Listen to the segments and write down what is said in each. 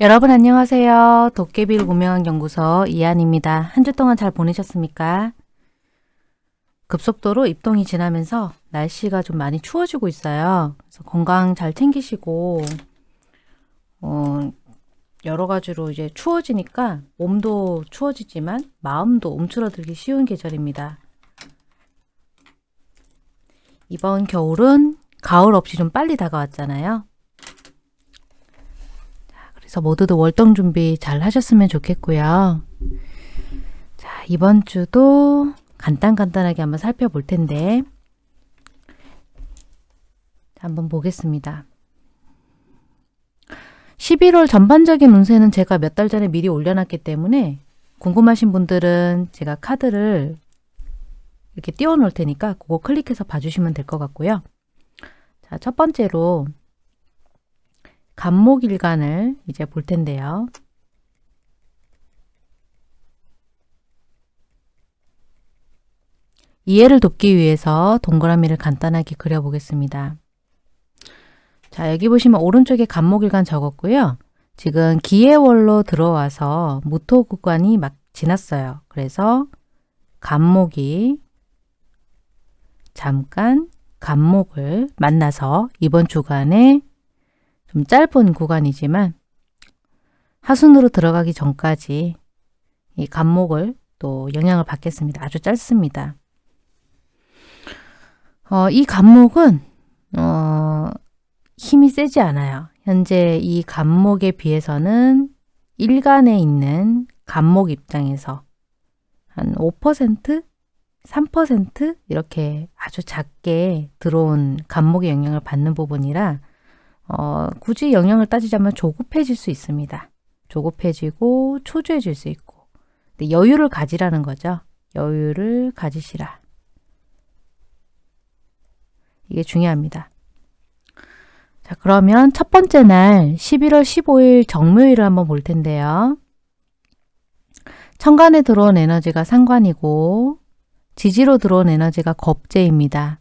여러분 안녕하세요. 도깨비를 고명한 연구소 이한입니다. 한 주 동안 잘 보내셨습니까? 급속도로 입동이 지나면서 날씨가 좀 많이 추워지고 있어요. 그래서 건강 잘 챙기시고 어, 여러 가지로 이제 추워지니까 몸도 추워지지만 마음도 움츠러들기 쉬운 계절입니다. 이번 겨울은 가을 없이 좀 빨리 다가왔잖아요. 그래서 모두들 월동 준비 잘 하셨으면 좋겠고요. 자, 이번 주도 간단간단하게 한번 살펴볼 텐데 한번 보겠습니다. 11월 전반적인 운세는 제가 몇 달 전에 미리 올려놨기 때문에 궁금하신 분들은 제가 카드를 이렇게 띄워 놓을 테니까 그거 클릭해서 봐주시면 될 것 같고요. 자, 첫 번째로 간목일간을 이제 볼 텐데요. 이해를 돕기 위해서 동그라미를 간단하게 그려보겠습니다. 자 여기 보시면 오른쪽에 간목일간 적었고요. 지금 기해월로 들어와서 무토 구간이 막 지났어요. 그래서 간목이 잠깐 간목을 만나서 이번 주간에 좀 짧은 구간이지만 하순으로 들어가기 전까지 이 간목을 또 영향을 받겠습니다. 아주 짧습니다. 어, 이 간목은 어, 힘이 세지 않아요. 현재 이 간목에 비해서는 일간에 있는 간목 입장에서 한 5%? 3% 이렇게 아주 작게 들어온 간목의 영향을 받는 부분이라 어, 굳이 영향을 따지자면 조급해질 수 있습니다. 조급해지고 초조해질 수 있고 근데 여유를 가지라는 거죠. 여유를 가지시라. 이게 중요합니다. 자 그러면 첫 번째 날 11월 15일 정묘일을 한번 볼 텐데요. 천간에 들어온 에너지가 상관이고 지지로 들어온 에너지가 겁재입니다.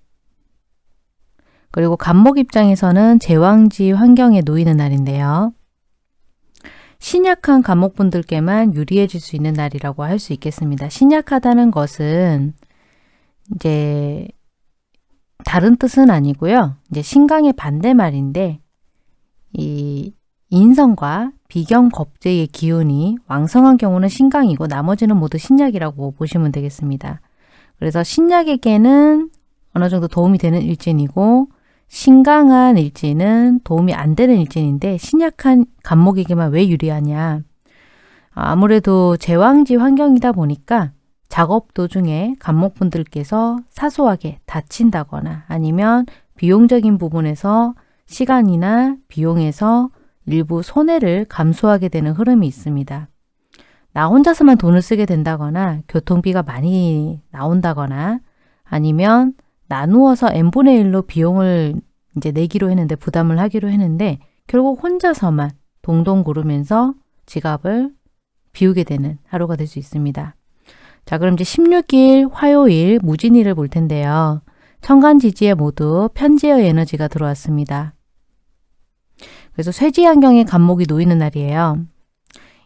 그리고 간목 입장에서는 제왕지 환경에 놓이는 날인데요. 신약한 간목분들께만 유리해질 수 있는 날이라고 할 수 있겠습니다. 신약하다는 것은 이제 다른 뜻은 아니고요. 이제 신강의 반대 말인데 이 인성과 비경 겁재의 기운이 왕성한 경우는 신강이고 나머지는 모두 신약이라고 보시면 되겠습니다. 그래서 신약에게는 어느 정도 도움이 되는 일진이고 신강한 일진은 도움이 안 되는 일진인데 신약한 간목에게만 왜 유리하냐. 아무래도 제왕지 환경이다 보니까 작업 도중에 간목분들께서 사소하게 다친다거나 아니면 비용적인 부분에서 시간이나 비용에서 일부 손해를 감수하게 되는 흐름이 있습니다. 나 혼자서만 돈을 쓰게 된다거나 교통비가 많이 나온다거나 아니면 나누어서 n분의 1로 비용을 이제 내기로 했는데 부담을 하기로 했는데 결국 혼자서만 동동 구르면서 지갑을 비우게 되는 하루가 될 수 있습니다. 자 그럼 이제 16일 화요일 무진일을 볼 텐데요. 천간지지에 모두 편제의 에너지가 들어왔습니다. 그래서 쇠지 환경에 간목이 놓이는 날이에요.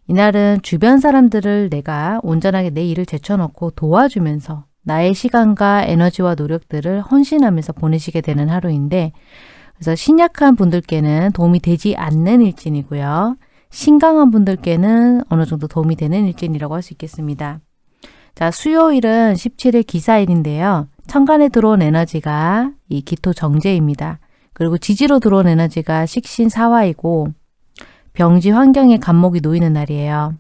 이날은 주변 사람들을 내가 온전하게 내 일을 제쳐놓고 도와주면서 나의 시간과 에너지와 노력들을 헌신하면서 보내시게 되는 하루인데 그래서 신약한 분들께는 도움이 되지 않는 일진이고요. 신강한 분들께는 어느 정도 도움이 되는 일진이라고 할 수 있겠습니다. 자, 수요일은 17일 기사일인데요. 천간에 들어온 에너지가 이 기토 정제입니다. 그리고 지지로 들어온 에너지가 식신 사화이고 병지 환경에 간목이 놓이는 날이에요.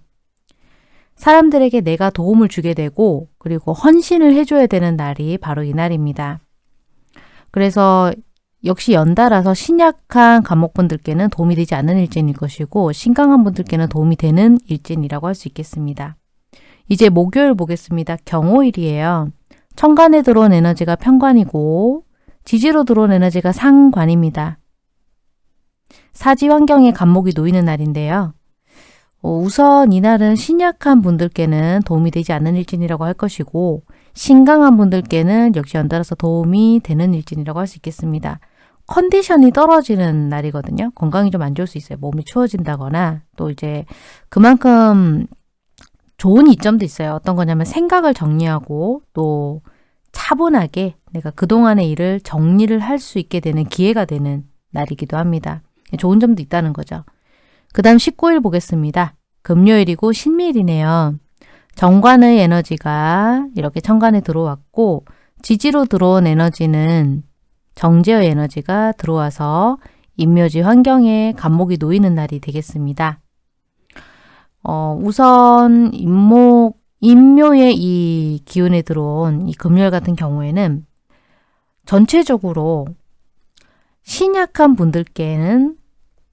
사람들에게 내가 도움을 주게 되고 그리고 헌신을 해줘야 되는 날이 바로 이 날입니다. 그래서 역시 연달아서 신약한 감목분들께는 도움이 되지 않는 일진일 것이고 신강한 분들께는 도움이 되는 일진이라고 할 수 있겠습니다. 이제 목요일 보겠습니다. 경호일이에요. 천간에 들어온 에너지가 편관이고 지지로 들어온 에너지가 상관입니다. 사지 환경에 감목이 놓이는 날인데요. 어, 우선 이날은 신약한 분들께는 도움이 되지 않는 일진이라고 할 것이고 신강한 분들께는 역시 연달아서 도움이 되는 일진이라고 할 수 있겠습니다. 컨디션이 떨어지는 날이거든요. 건강이 좀 안 좋을 수 있어요. 몸이 추워진다거나 또 이제 그만큼 좋은 이점도 있어요. 어떤 거냐면 생각을 정리하고 또 차분하게 내가 그동안의 일을 정리를 할 수 있게 되는 기회가 되는 날이기도 합니다. 좋은 점도 있다는 거죠. 그 다음 19일 보겠습니다. 금요일이고 신밀이네요. 정관의 에너지가 이렇게 천간에 들어왔고 지지로 들어온 에너지는 정제의 에너지가 들어와서 인묘지 환경에 간목이 놓이는 날이 되겠습니다. 어, 우선 인목, 인묘의 이 기운에 들어온 이 금요일 같은 경우에는 전체적으로 신약한 분들께는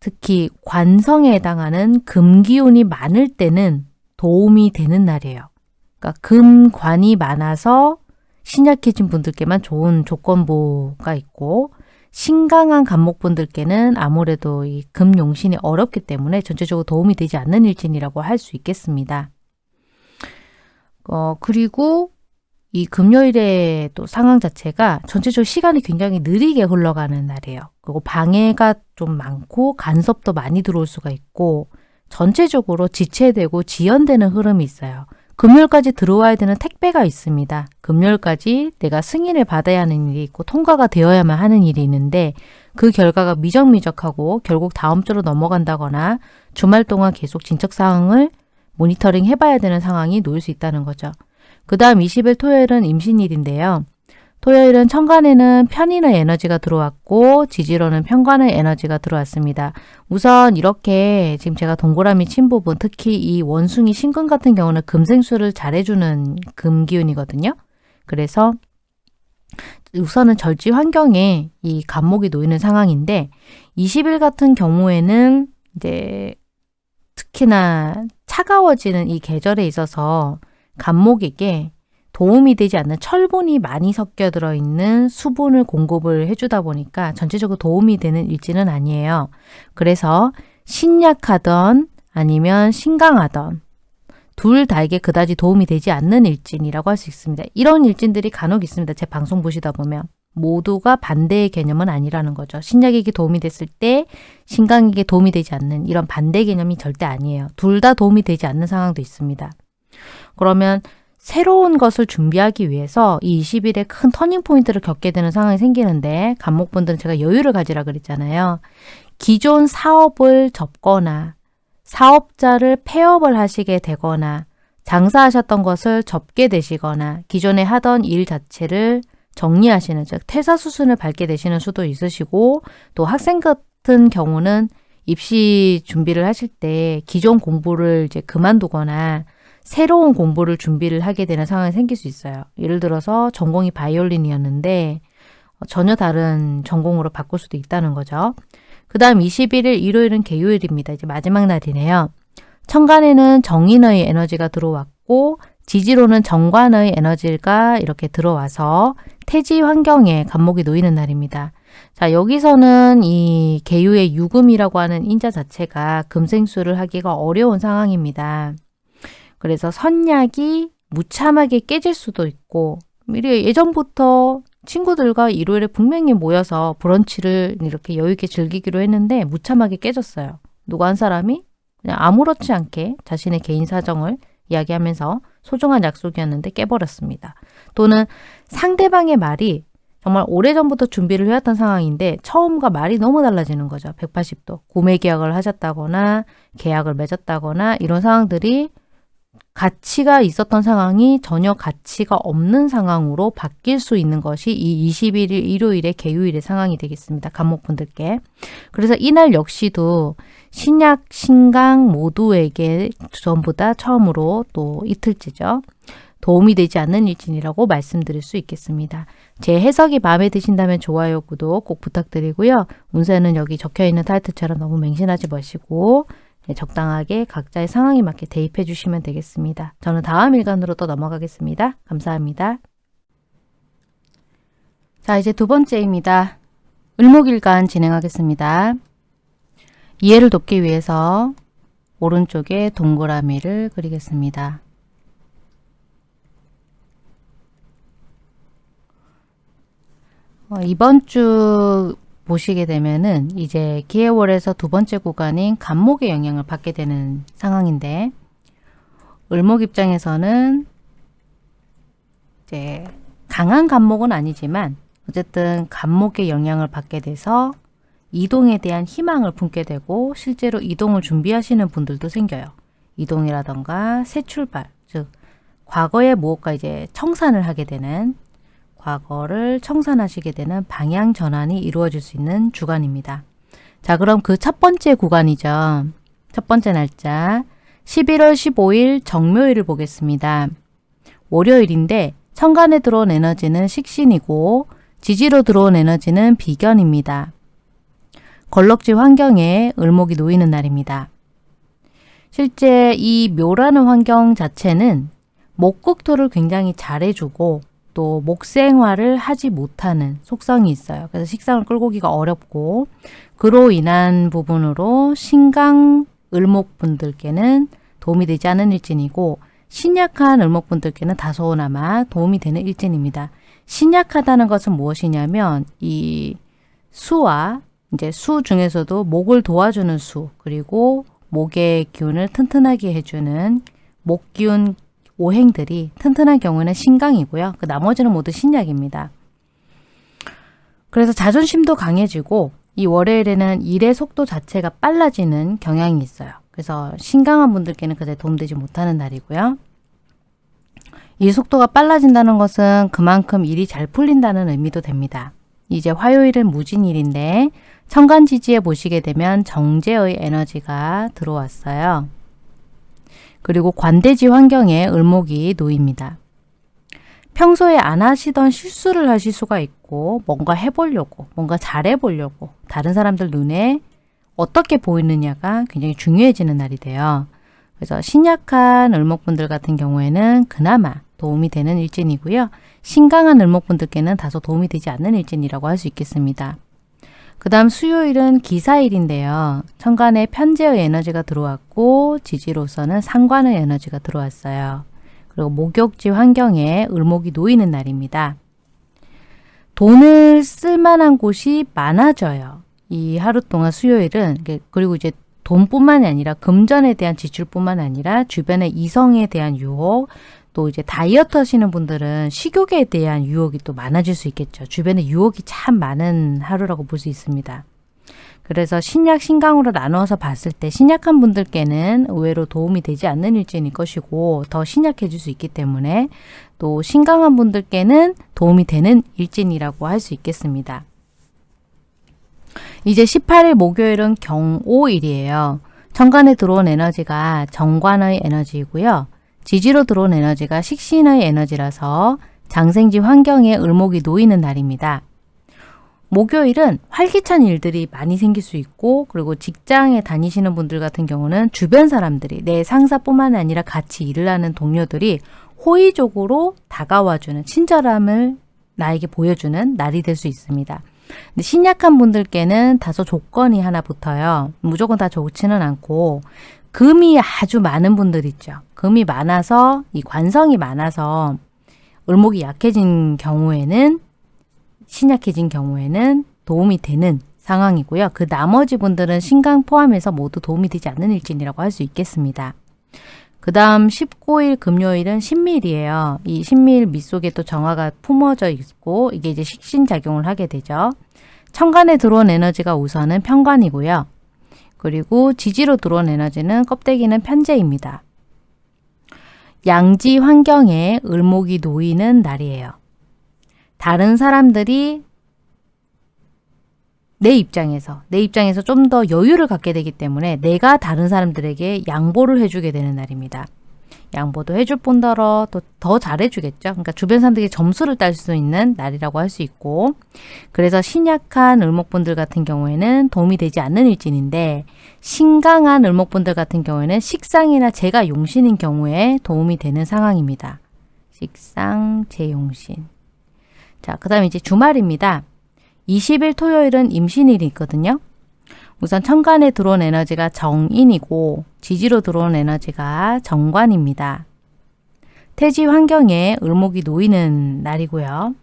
특히 관성에 해당하는 금기운이 많을 때는 도움이 되는 날이에요. 그러니까 금관이 많아서 신약해진 분들께만 좋은 조건부가 있고 신강한 간목분들께는 아무래도 이 금용신이 어렵기 때문에 전체적으로 도움이 되지 않는 일진이라고 할 수 있겠습니다. 어, 그리고 이 금요일의 또 상황 자체가 전체적으로 시간이 굉장히 느리게 흘러가는 날이에요. 그리고 방해가 좀 많고 간섭도 많이 들어올 수가 있고 전체적으로 지체되고 지연되는 흐름이 있어요. 금요일까지 들어와야 되는 택배가 있습니다. 금요일까지 내가 승인을 받아야 하는 일이 있고 통과가 되어야만 하는 일이 있는데 그 결과가 미적미적하고 결국 다음 주로 넘어간다거나 주말 동안 계속 진척 사항을 모니터링 해봐야 되는 상황이 놓일 수 있다는 거죠. 그 다음 20일 토요일은 임신일인데요. 토요일은 천간에는 편인의 에너지가 들어왔고 지지로는 편관의 에너지가 들어왔습니다. 우선 이렇게 지금 제가 동그라미 친 부분 특히 이 원숭이 신금 같은 경우는 금생수를 잘해주는 금기운이거든요. 그래서 우선은 절지 환경에 이 간목이 놓이는 상황인데 20일 같은 경우에는 이제 특히나 차가워지는 이 계절에 있어서 간목에게 도움이 되지 않는 철분이 많이 섞여 들어있는 수분을 공급을 해주다 보니까 전체적으로 도움이 되는 일지는 아니에요. 그래서 신약하던 아니면 신강하던 둘 다에게 그다지 도움이 되지 않는 일진이라고 할 수 있습니다. 이런 일진들이 간혹 있습니다. 제 방송 보시다 보면. 모두가 반대의 개념은 아니라는 거죠. 신약에게 도움이 됐을 때 신강에게 도움이 되지 않는 이런 반대 개념이 절대 아니에요. 둘 다 도움이 되지 않는 상황도 있습니다. 그러면 새로운 것을 준비하기 위해서 이 20일에 큰 터닝포인트를 겪게 되는 상황이 생기는데 간목분들은 제가 여유를 가지라 그랬잖아요. 기존 사업을 접거나 사업자를 폐업을 하시게 되거나 장사하셨던 것을 접게 되시거나 기존에 하던 일 자체를 정리하시는 즉 퇴사 수순을 밟게 되시는 수도 있으시고 또 학생 같은 경우는 입시 준비를 하실 때 기존 공부를 이제 그만두거나 새로운 공부를 준비를 하게 되는 상황이 생길 수 있어요. 예를 들어서 전공이 바이올린이었는데 어, 전혀 다른 전공으로 바꿀 수도 있다는 거죠. 그 다음 21일 일요일은 개요일입니다. 이제 마지막 날이네요. 천간에는 정인의 에너지가 들어왔고 지지로는 정관의 에너지가 이렇게 들어와서 태지 환경에 간목이 놓이는 날입니다. 자 여기서는 이 개유의 유금이라고 하는 인자 자체가 금생수를 하기가 어려운 상황입니다. 그래서 선약이 무참하게 깨질 수도 있고 예전부터 친구들과 일요일에 분명히 모여서 브런치를 이렇게 여유있게 즐기기로 했는데 무참하게 깨졌어요. 누가 한 사람이 그냥 아무렇지 않게 자신의 개인 사정을 이야기하면서 소중한 약속이었는데 깨버렸습니다. 또는 상대방의 말이 정말 오래전부터 준비를 해왔던 상황인데 처음과 말이 너무 달라지는 거죠. 180도. 구매 계약을 하셨다거나 계약을 맺었다거나 이런 상황들이 가치가 있었던 상황이 전혀 가치가 없는 상황으로 바뀔 수 있는 것이 이 21일 일요일의 개요일의 상황이 되겠습니다. 감목분들께. 그래서 이날 역시도 신약, 신강 모두에게 전부 다 처음으로 또 이틀째죠. 도움이 되지 않는 일진이라고 말씀드릴 수 있겠습니다. 제 해석이 마음에 드신다면 좋아요, 구독 꼭 부탁드리고요. 운세는 여기 적혀있는 타이틀처럼 너무 맹신하지 마시고 네, 적당하게 각자의 상황에 맞게 대입해 주시면 되겠습니다. 저는 다음 일간으로 또 넘어가겠습니다. 감사합니다. 자 이제 두 번째입니다. 을목일간 진행하겠습니다. 이해를 돕기 위해서 오른쪽에 동그라미를 그리겠습니다. 어, 이번 주 보시게 되면은 이제 기해월에서 두 번째 구간인 간목의 영향을 받게 되는 상황인데 을목 입장에서는 이제 강한 간목은 아니지만 어쨌든 간목의 영향을 받게 돼서 이동에 대한 희망을 품게 되고 실제로 이동을 준비하시는 분들도 생겨요. 이동이라던가 새 출발, 즉 과거의 무엇과 이제 청산을 하게 되는 과거를 청산하시게 되는 방향 전환이 이루어질 수 있는 주간입니다. 자 그럼 그 첫 번째 구간이죠. 첫 번째 날짜 11월 15일 정묘일을 보겠습니다. 월요일인데 천간에 들어온 에너지는 식신이고 지지로 들어온 에너지는 비견입니다. 걸럭지 환경에 을목이 놓이는 날입니다. 실제 이 묘라는 환경 자체는 목국토를 굉장히 잘해주고 또 목생활을 하지 못하는 속성이 있어요. 그래서 식상을 끌고 오기가 어렵고 그로 인한 부분으로 신강 을목분들께는 도움이 되지 않은 일진이고 신약한 을목분들께는 다소나마 도움이 되는 일진입니다. 신약하다는 것은 무엇이냐면 이 수와 이제 수 중에서도 목을 도와주는 수 그리고 목의 기운을 튼튼하게 해주는 목기운 오행들이 튼튼한 경우는 신강이고요. 그 나머지는 모두 신약입니다. 그래서 자존심도 강해지고 이 월요일에는 일의 속도 자체가 빨라지는 경향이 있어요. 그래서 신강한 분들께는 그대 도움되지 못하는 날이고요. 일 속도가 빨라진다는 것은 그만큼 일이 잘 풀린다는 의미도 됩니다. 이제 화요일은 무진일인데 천간지지에 보시게 되면 정제의 에너지가 들어왔어요. 그리고 관대지 환경에 을목이 놓입니다. 평소에 안 하시던 실수를 하실 수가 있고 뭔가 해보려고 뭔가 잘해보려고 다른 사람들 눈에 어떻게 보이느냐가 굉장히 중요해지는 날이 돼요. 그래서 신약한 을목분들 같은 경우에는 그나마 도움이 되는 일진이고요. 신강한 을목분들께는 다소 도움이 되지 않는 일진이라고 할 수 있겠습니다. 그 다음 수요일은 기사일인데요. 천간에 편재의 에너지가 들어왔고 지지로서는 상관의 에너지가 들어왔어요. 그리고 목욕지 환경에 을목이 놓이는 날입니다. 돈을 쓸만한 곳이 많아져요. 이 하루 동안 수요일은 그리고 이제 돈뿐만이 아니라 금전에 대한 지출뿐만 아니라 주변의 이성에 대한 유혹 또 이제 다이어트 하시는 분들은 식욕에 대한 유혹이 또 많아질 수 있겠죠. 주변에 유혹이 참 많은 하루라고 볼 수 있습니다. 그래서 신약, 신강으로 나누어서 봤을 때 신약한 분들께는 의외로 도움이 되지 않는 일진일 것이고 더 신약해질 수 있기 때문에 또 신강한 분들께는 도움이 되는 일진이라고 할 수 있겠습니다. 이제 18일 목요일은 경오일이에요. 천간에 들어온 에너지가 정관의 에너지이고요. 지지로 들어온 에너지가 식신의 에너지라서 장생지 환경에 을목이 놓이는 날입니다. 목요일은 활기찬 일들이 많이 생길 수 있고 그리고 직장에 다니시는 분들 같은 경우는 주변 사람들이 내 상사뿐만 아니라 같이 일을 하는 동료들이 호의적으로 다가와주는 친절함을 나에게 보여주는 날이 될 수 있습니다. 근데 신약한 분들께는 다소 조건이 하나 붙어요. 무조건 다 좋지는 않고 금이 아주 많은 분들 있죠. 금이 많아서 이 관성이 많아서 을목이 약해진 경우에는 신약해진 경우에는 도움이 되는 상황이고요. 그 나머지 분들은 신강 포함해서 모두 도움이 되지 않는 일진이라고 할 수 있겠습니다. 그 다음 19일 금요일은 신밀이에요. 이 신밀 밑 속에 또 정화가 품어져 있고 이게 이제 식신작용을 하게 되죠. 천간에 들어온 에너지가 우선은 편관이고요. 그리고 지지로 들어온 에너지는 껍데기는 편재입니다. 양지 환경에 을목이 놓이는 날이에요. 다른 사람들이 내 입장에서 내 입장에서 좀 더 여유를 갖게 되기 때문에 내가 다른 사람들에게 양보를 해주게 되는 날입니다. 양보도 해줄 뿐더러 또 더 잘해주겠죠. 그러니까 주변 사람들에게 점수를 딸 수 있는 날이라고 할 수 있고 그래서 신약한 을목분들 같은 경우에는 도움이 되지 않는 일진인데 신강한 을목분들 같은 경우에는 식상이나 제가 용신인 경우에 도움이 되는 상황입니다. 식상, 제용신. 자, 그 다음에 이제 주말입니다. 20일 토요일은 임신일이 있거든요. 우선 천간에 들어온 에너지가 정인이고 지지로 들어온 에너지가 정관입니다. 태지 환경에 을목이 놓이는 날이고요.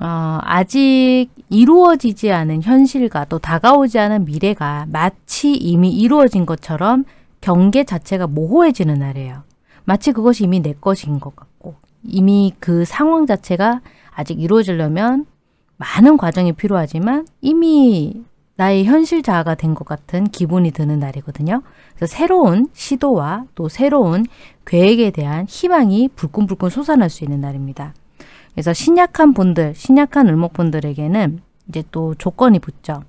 어, 아직 이루어지지 않은 현실과 또 다가오지 않은 미래가 마치 이미 이루어진 것처럼 경계 자체가 모호해지는 날이에요. 마치 그것이 이미 내 것인 것 같고 이미 그 상황 자체가 아직 이루어지려면 많은 과정이 필요하지만 이미 나의 현실 자아가 된 것 같은 기분이 드는 날이거든요. 그래서 새로운 시도와 또 새로운 계획에 대한 희망이 불끈불끈 솟아날 수 있는 날입니다. 그래서 신약한 분들, 신약한 을목분들에게는 이제 또 조건이 붙죠.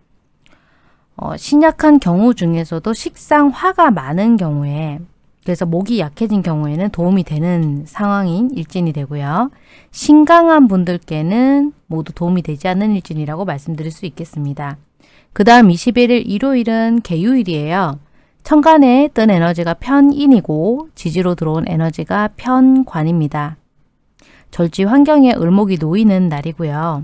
어, 신약한 경우 중에서도 식상 화가 많은 경우에 그래서 목이 약해진 경우에는 도움이 되는 상황인 일진이 되고요. 신강한 분들께는 모두 도움이 되지 않는 일진이라고 말씀드릴 수 있겠습니다. 그 다음 21일 일요일은 개유일이에요. 천간에 뜬 에너지가 편인이고 지지로 들어온 에너지가 편관입니다. 절지 환경에 을목이 놓이는 날이고요.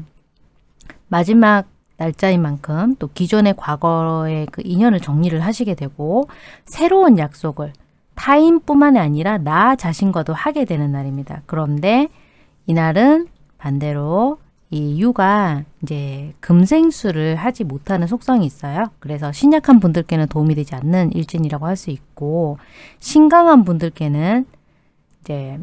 마지막 날짜인 만큼 또 기존의 과거의 그 인연을 정리를 하시게 되고 새로운 약속을 타인뿐만 아니라 나 자신과도 하게 되는 날입니다. 그런데 이날은 반대로 이 유가 이제 금생수를 하지 못하는 속성이 있어요. 그래서 신약한 분들께는 도움이 되지 않는 일진이라고 할 수 있고 신강한 분들께는 이제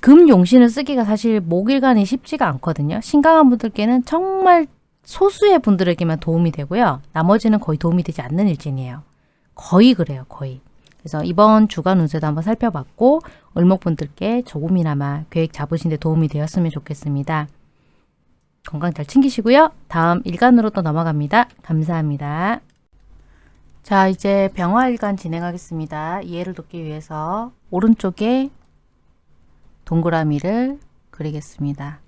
금용신을 쓰기가 사실 목일간이 쉽지가 않거든요. 신강한 분들께는 정말 소수의 분들에게만 도움이 되고요. 나머지는 거의 도움이 되지 않는 일진이에요. 거의 그래요. 거의. 그래서 이번 주간 운세도 한번 살펴봤고 을목분들께 조금이나마 계획 잡으신 데 도움이 되었으면 좋겠습니다. 건강 잘 챙기시고요. 다음 일간으로 또 넘어갑니다. 감사합니다. 자 이제 병화일간 진행하겠습니다. 이해를 돕기 위해서 오른쪽에 동그라미를 그리겠습니다.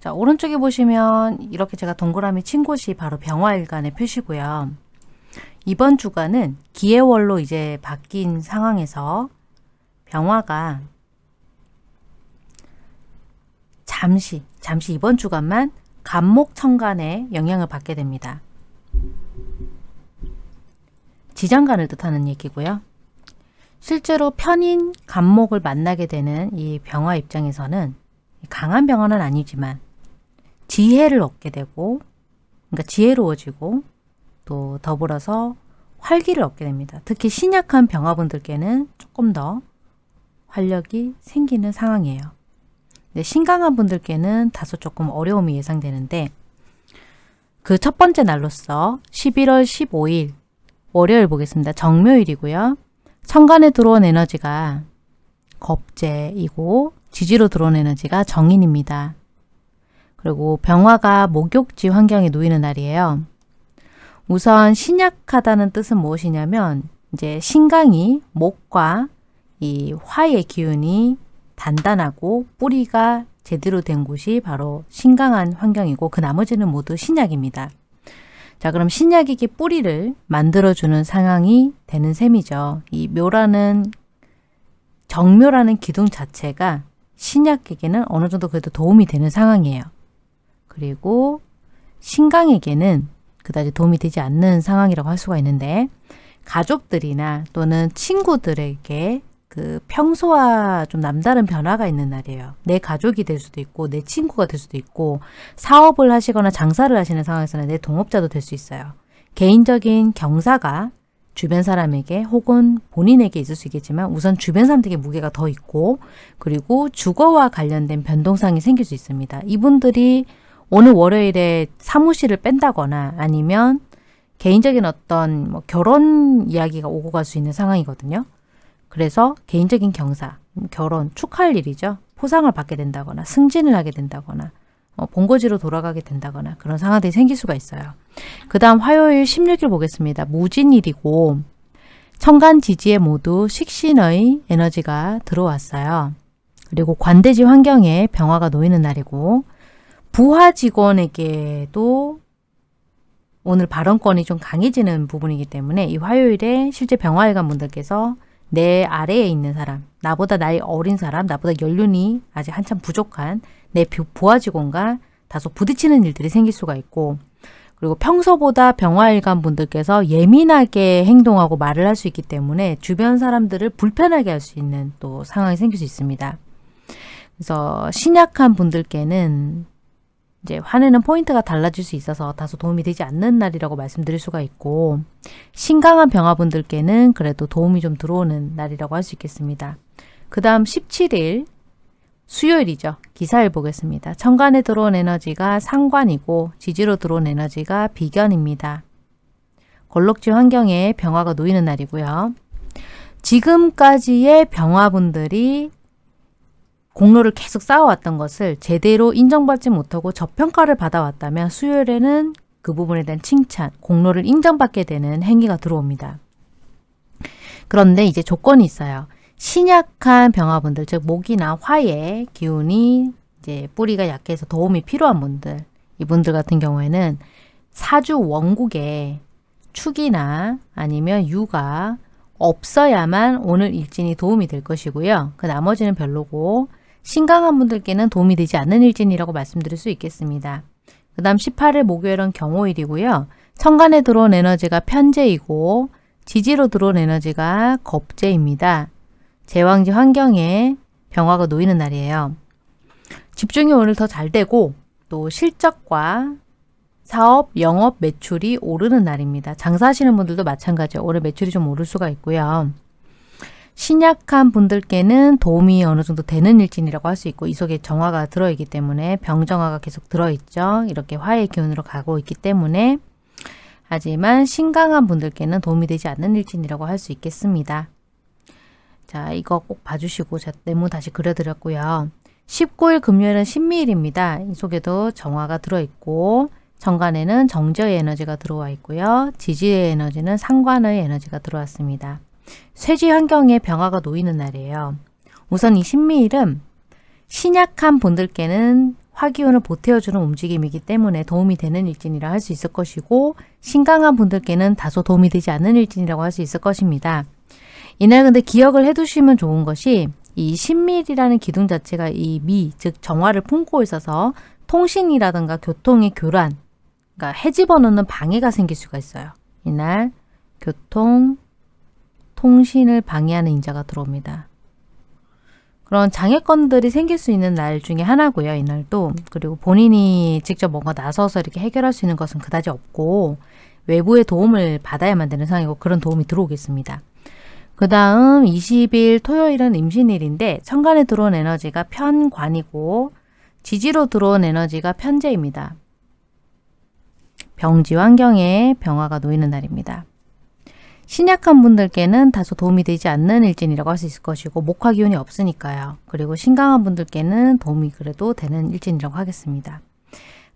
자 오른쪽에 보시면 이렇게 제가 동그라미 친 곳이 바로 병화일간의 표시고요. 이번 주간은 기해월로 이제 바뀐 상황에서 병화가 잠시, 잠시 이번 주간만 간목천간에 영향을 받게 됩니다. 지장간을 뜻하는 얘기고요. 실제로 편인 간목을 만나게 되는 이 병화 입장에서는 강한 병화는 아니지만 지혜를 얻게 되고 그러니까 지혜로워지고 또 더불어서 활기를 얻게 됩니다. 특히 신약한 병화분들께는 조금 더 활력이 생기는 상황이에요. 네, 신강한 분들께는 다소 조금 어려움이 예상되는데 그 첫 번째 날로서 11월 15일 월요일 보겠습니다. 정묘일이고요. 천간에 들어온 에너지가 겁재이고 지지로 들어온 에너지가 정인입니다. 그리고 병화가 목욕지 환경에 놓이는 날이에요. 우선 신약하다는 뜻은 무엇이냐면 이제 신강이 목과 이 화의 기운이 단단하고 뿌리가 제대로 된 곳이 바로 신강한 환경이고 그 나머지는 모두 신약입니다. 자 그럼 신약에게 뿌리를 만들어주는 상황이 되는 셈이죠. 이 묘라는 정묘라는 기둥 자체가 신약에게는 어느 정도 그래도 도움이 되는 상황이에요. 그리고 신강에게는 그다지 도움이 되지 않는 상황이라고 할 수가 있는데 가족들이나 또는 친구들에게 그 평소와 좀 남다른 변화가 있는 날이에요. 내 가족이 될 수도 있고 내 친구가 될 수도 있고 사업을 하시거나 장사를 하시는 상황에서는 내 동업자도 될 수 있어요. 개인적인 경사가 주변 사람에게 혹은 본인에게 있을 수 있겠지만 우선 주변 사람들에게 무게가 더 있고 그리고 주거와 관련된 변동상이 생길 수 있습니다. 이분들이 오늘 월요일에 사무실을 뺀다거나 아니면 개인적인 어떤 뭐 결혼 이야기가 오고 갈 수 있는 상황이거든요. 그래서 개인적인 경사, 결혼, 축하할 일이죠. 포상을 받게 된다거나 승진을 하게 된다거나 어, 본거지로 돌아가게 된다거나 그런 상황들이 생길 수가 있어요. 그 다음 화요일 16일 보겠습니다. 무진일이고 천간 지지에 모두 식신의 에너지가 들어왔어요. 그리고 관대지 환경에 병화가 놓이는 날이고 부하 직원에게도 오늘 발언권이 좀 강해지는 부분이기 때문에 이 화요일에 실제 병화일관 분들께서 내 아래에 있는 사람, 나보다 나이 어린 사람, 나보다 연륜이 아직 한참 부족한 내 부하 직원과 다소 부딪히는 일들이 생길 수가 있고 그리고 평소보다 병화일관 분들께서 예민하게 행동하고 말을 할 수 있기 때문에 주변 사람들을 불편하게 할 수 있는 또 상황이 생길 수 있습니다. 그래서 신약한 분들께는 이제 화내는 포인트가 달라질 수 있어서 다소 도움이 되지 않는 날이라고 말씀드릴 수가 있고 신강한 병화분들께는 그래도 도움이 좀 들어오는 날이라고 할 수 있겠습니다. 그 다음 17일 수요일이죠. 기사일 보겠습니다. 천간에 들어온 에너지가 상관이고 지지로 들어온 에너지가 비견입니다. 걸록지 환경에 병화가 놓이는 날이고요. 지금까지의 병화분들이 공로를 계속 쌓아왔던 것을 제대로 인정받지 못하고 저평가를 받아왔다면 수요일에는 그 부분에 대한 칭찬, 공로를 인정받게 되는 행위가 들어옵니다. 그런데 이제 조건이 있어요. 신약한 병화분들, 즉 목이나 화의 기운이 이제 뿌리가 약해서 도움이 필요한 분들, 이분들 같은 경우에는 사주 원국에 축이나 아니면 유가 없어야만 오늘 일진이 도움이 될 것이고요. 그 나머지는 별로고 신강한 분들께는 도움이 되지 않는 일진이라고 말씀드릴 수 있겠습니다. 그 다음 18일 목요일은 경호일이고요. 천간에 들어온 에너지가 편재이고 지지로 들어온 에너지가 겁재입니다. 제왕지 환경에 병화가 놓이는 날이에요. 집중이 오늘 더 잘 되고 또 실적과 사업, 영업, 매출이 오르는 날입니다. 장사하시는 분들도 마찬가지예요. 올해 매출이 좀 오를 수가 있고요. 신약한 분들께는 도움이 어느 정도 되는 일진이라고 할 수 있고 이 속에 정화가 들어있기 때문에 병정화가 계속 들어있죠. 이렇게 화의 기운으로 가고 있기 때문에 하지만 신강한 분들께는 도움이 되지 않는 일진이라고 할 수 있겠습니다. 자 이거 꼭 봐주시고 제가 네모 다시 그려드렸고요. 19일 금요일은 신미일입니다. 이 속에도 정화가 들어있고 정관에는 정저의 에너지가 들어와 있고요. 지지의 에너지는 상관의 에너지가 들어왔습니다. 쇠지 환경에 병화가 놓이는 날이에요. 우선 이 신미일은 신약한 분들께는 화기운을 보태어주는 움직임이기 때문에 도움이 되는 일진이라 할 수 있을 것이고 신강한 분들께는 다소 도움이 되지 않는 일진이라고 할 수 있을 것입니다. 이날 근데 기억을 해두시면 좋은 것이 이 신밀이라는 기둥 자체가 이 미, 즉 정화를 품고 있어서 통신이라든가 교통의 교란, 그러니까 해집어넣는 방해가 생길 수가 있어요. 이날 교통, 통신을 방해하는 인자가 들어옵니다. 그런 장애권들이 생길 수 있는 날 중에 하나고요. 이날도. 그리고 본인이 직접 뭔가 나서서 이렇게 해결할 수 있는 것은 그다지 없고 외부의 도움을 받아야만 되는 상황이고 그런 도움이 들어오겠습니다. 그 다음 20일 토요일은 임신일인데 천간에 들어온 에너지가 편관이고 지지로 들어온 에너지가 편재입니다. 병지 환경에 병화가 놓이는 날입니다. 신약한 분들께는 다소 도움이 되지 않는 일진이라고 할 수 있을 것이고 목화 기운이 없으니까요. 그리고 신강한 분들께는 도움이 그래도 되는 일진이라고 하겠습니다.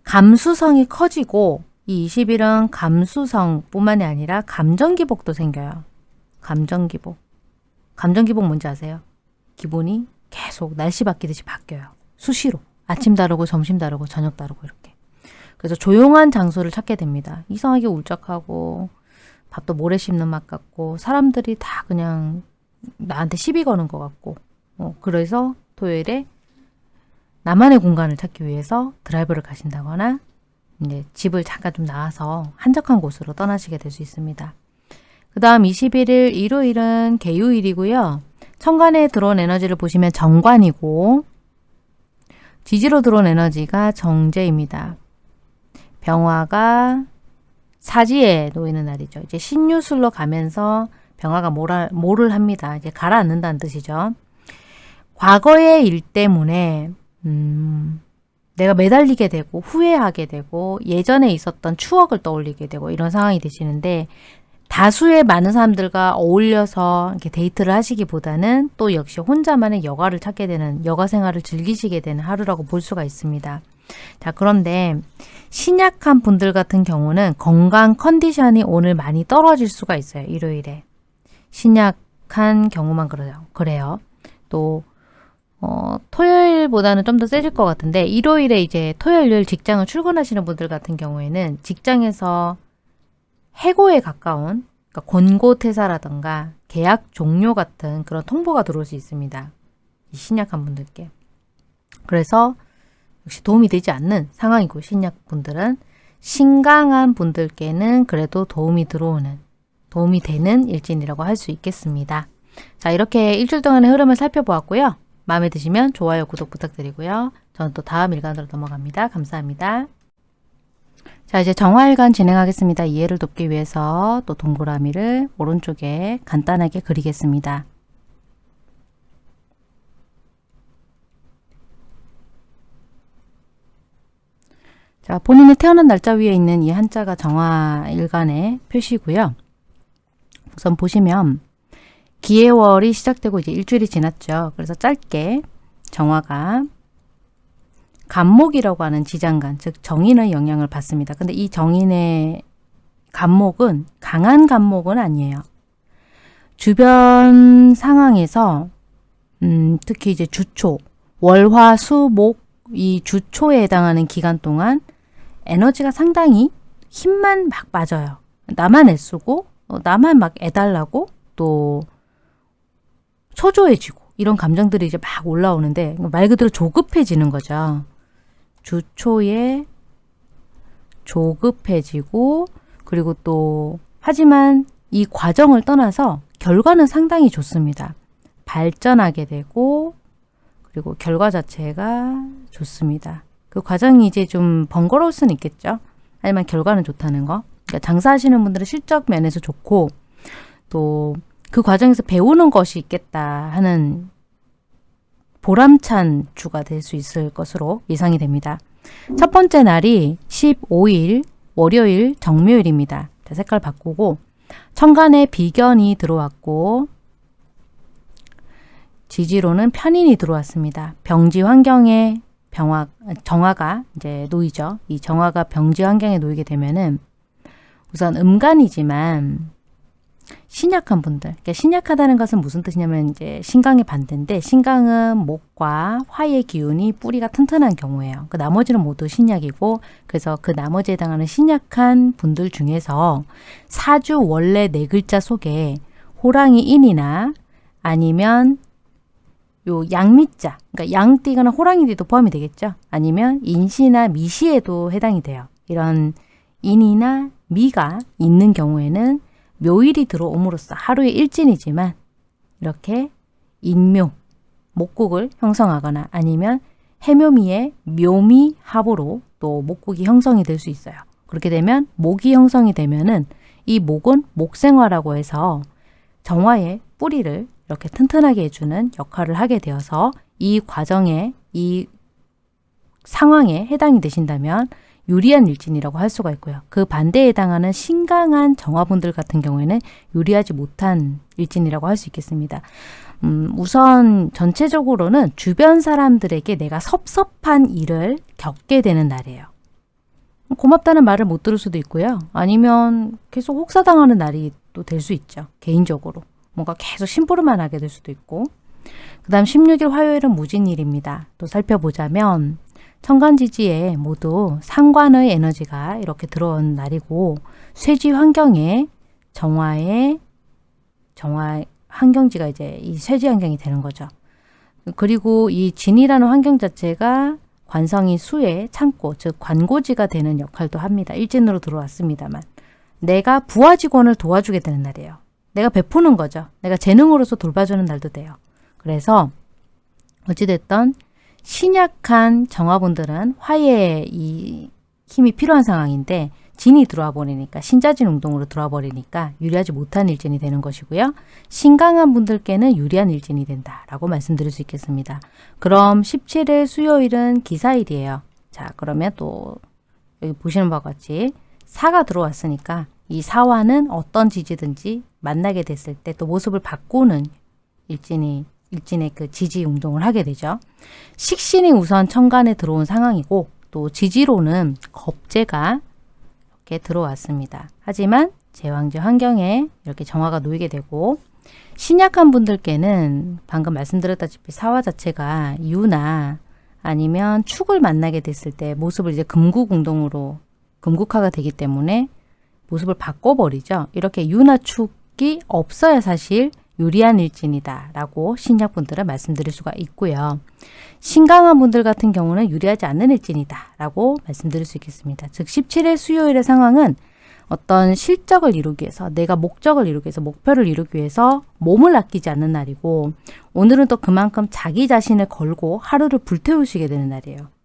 감수성이 커지고 이 20일은 감수성뿐만이 아니라 감정기복도 생겨요. 감정기복. 감정기복 뭔지 아세요? 기본이 계속 날씨 바뀌듯이 바뀌어요. 수시로. 아침 다르고 점심 다르고 저녁 다르고 이렇게. 그래서 조용한 장소를 찾게 됩니다. 이상하게 울적하고 밥도 모래 씹는 맛 같고 사람들이 다 그냥 나한테 시비 거는 것 같고 어, 그래서 토요일에 나만의 공간을 찾기 위해서 드라이브를 가신다거나 이제 집을 잠깐 좀 나와서 한적한 곳으로 떠나시게 될 수 있습니다. 그 다음 21일 일요일은 개요일이고요. 천간에 들어온 에너지를 보시면 정관이고 지지로 들어온 에너지가 정제입니다. 병화가 사지에 놓이는 날이죠. 이제 신유술로 가면서 병화가 뭐라, 뭐를 합니다. 이제 가라앉는다는 뜻이죠. 과거의 일 때문에 음, 내가 매달리게 되고 후회하게 되고 예전에 있었던 추억을 떠올리게 되고 이런 상황이 되시는데 다수의 많은 사람들과 어울려서 이렇게 데이트를 하시기보다는 또 역시 혼자만의 여가를 찾게 되는 여가 생활을 즐기시게 되는 하루라고 볼 수가 있습니다. 자 그런데 신약한 분들 같은 경우는 건강 컨디션이 오늘 많이 떨어질 수가 있어요. 일요일에. 신약한 경우만 그래요. 그래요. 또 어, 토요일보다는 좀 더 세질 것 같은데 일요일에 이제 토요일 직장을 출근하시는 분들 같은 경우에는 직장에서 해고에 가까운 그러니까 권고 퇴사라든가 계약 종료 같은 그런 통보가 들어올 수 있습니다. 이 신약한 분들께. 그래서 역시 도움이 되지 않는 상황이고 신약분들은 신강한 분들께는 그래도 도움이 들어오는 도움이 되는 일진이라고 할 수 있겠습니다. 자 이렇게 일주일 동안의 흐름을 살펴보았고요. 마음에 드시면 좋아요, 구독 부탁드리고요. 저는 또 다음 일간으로 넘어갑니다. 감사합니다. 자 이제 정화일간 진행하겠습니다. 이해를 돕기 위해서 또 동그라미를 오른쪽에 간단하게 그리겠습니다. 자 본인의 태어난 날짜 위에 있는 이 한자가 정화일간의 표시고요. 우선 보시면 기해월이 시작되고 이제 일주일이 지났죠. 그래서 짧게 정화가 간목이라고 하는 지장간, 즉 정인의 영향을 받습니다. 근데 이 정인의 간목은 강한 간목은 아니에요. 주변 상황에서 음, 특히 이제 주초, 월화, 수, 목 이 주초에 해당하는 기간 동안 에너지가 상당히 힘만 막 빠져요. 나만 애쓰고 어, 나만 막 애달라고 또 초조해지고 이런 감정들이 이제 막 올라오는데 말 그대로 조급해지는 거죠. 주초에 조급해지고 그리고 또 하지만 이 과정을 떠나서 결과는 상당히 좋습니다. 발전하게 되고 그리고 결과 자체가 좋습니다. 그 과정이 이제 좀 번거로울 수는 있겠죠. 하지만 결과는 좋다는 거. 그러니까 장사하시는 분들은 실적 면에서 좋고 또 그 과정에서 배우는 것이 있겠다 하는 보람찬 주가 될 수 있을 것으로 예상이 됩니다. 첫 번째 날이 15일 월요일 정묘일입니다. 색깔 바꾸고 천간에 비견이 들어왔고 지지로는 편인이 들어왔습니다. 병지 환경에 병화, 정화가 이제 놓이죠. 이 정화가 병지 환경에 놓이게 되면은 우선 음간이지만 신약한 분들. 그러니까 신약하다는 것은 무슨 뜻이냐면 이제 신강의 반대인데 신강은 목과 화의 기운이 뿌리가 튼튼한 경우예요. 그 나머지는 모두 신약이고 그래서 그 나머지에 해당하는 신약한 분들 중에서 사주 원래 네 글자 속에 호랑이 인이나 아니면 요 양미자, 그러니까 양띠거나 호랑이띠도 포함이 되겠죠. 아니면 인시나 미시에도 해당이 돼요. 이런 인이나 미가 있는 경우에는 묘일이 들어옴으로써 하루의 일진이지만 이렇게 인묘, 목국을 형성하거나 아니면 해묘미의 묘미 합으로 또 목국이 형성이 될 수 있어요. 그렇게 되면 목이 형성이 되면은 이 목은 목생화라고 해서 정화의 뿌리를 이렇게 튼튼하게 해주는 역할을 하게 되어서 이 과정에 이 상황에 해당이 되신다면 유리한 일진이라고 할 수가 있고요. 그 반대에 해당하는 신강한 정화분들 같은 경우에는 유리하지 못한 일진이라고 할 수 있겠습니다. 음, 우선 전체적으로는 주변 사람들에게 내가 섭섭한 일을 겪게 되는 날이에요. 고맙다는 말을 못 들을 수도 있고요. 아니면 계속 혹사당하는 날이 또 될 수 있죠. 개인적으로. 뭔가 계속 심부름만 하게 될 수도 있고 그 다음 16일 화요일은 무진일입니다. 또 살펴보자면 천간지지에 모두 상관의 에너지가 이렇게 들어온 날이고 쇠지 환경에 정화의 정화 환경지가 이제 이 쇠지 환경이 되는 거죠. 그리고 이 진이라는 환경 자체가 관성이 수의 창고, 즉 관고지가 되는 역할도 합니다. 일진으로 들어왔습니다만 내가 부하 직원을 도와주게 되는 날이에요. 내가 베푸는 거죠. 내가 재능으로서 돌봐주는 날도 돼요. 그래서 어찌됐던 신약한 정화분들은 화해의 이 힘이 필요한 상황인데 진이 들어와 버리니까 신자진 운동으로 들어와 버리니까 유리하지 못한 일진이 되는 것이고요. 신강한 분들께는 유리한 일진이 된다라고 말씀드릴 수 있겠습니다. 그럼 17일 수요일은 기사일이에요. 자 그러면 또 여기 보시는 바와 같이 사가 들어왔으니까 이 사화는 어떤 지지든지 만나게 됐을 때 또 모습을 바꾸는 일진이 일진의 그 지지 운동을 하게 되죠. 식신이 우선 천간에 들어온 상황이고 또 지지로는 겁재가 이렇게 들어왔습니다. 하지만 제왕지 환경에 이렇게 정화가 놓이게 되고 신약한 분들께는 방금 말씀드렸다시피 사화 자체가 유나 아니면 축을 만나게 됐을 때 모습을 이제 금국운동으로 금국화가 되기 때문에 모습을 바꿔버리죠. 이렇게 유나 축이 없어야 사실 유리한 일진이다 라고 신약분들은 말씀드릴 수가 있고요. 신강한 분들 같은 경우는 유리하지 않는 일진이다 라고 말씀드릴 수 있겠습니다. 즉 17일 수요일의 상황은 어떤 실적을 이루기 위해서 내가 목적을 이루기 위해서 목표를 이루기 위해서 몸을 아끼지 않는 날이고 오늘은 또 그만큼 자기 자신을 걸고 하루를 불태우시게 되는 날이에요.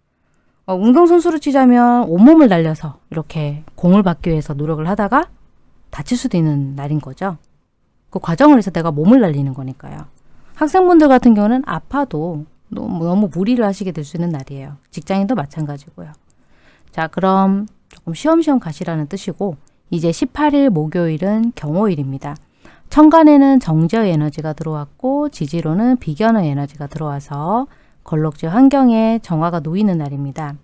어, 운동선수로 치자면 온몸을 날려서 이렇게 공을 받기 위해서 노력을 하다가 다칠 수도 있는 날인 거죠. 그 과정을 해서 내가 몸을 날리는 거니까요. 학생분들 같은 경우는 아파도 너무, 너무 무리를 하시게 될 수 있는 날이에요. 직장인도 마찬가지고요. 자, 그럼 조금 쉬엄쉬엄 가시라는 뜻이고 이제 18일 목요일은 경호일입니다. 천간에는 정제의 에너지가 들어왔고 지지로는 비견의 에너지가 들어와서 걸럭지 환경에 정화가 놓이는 날입니다.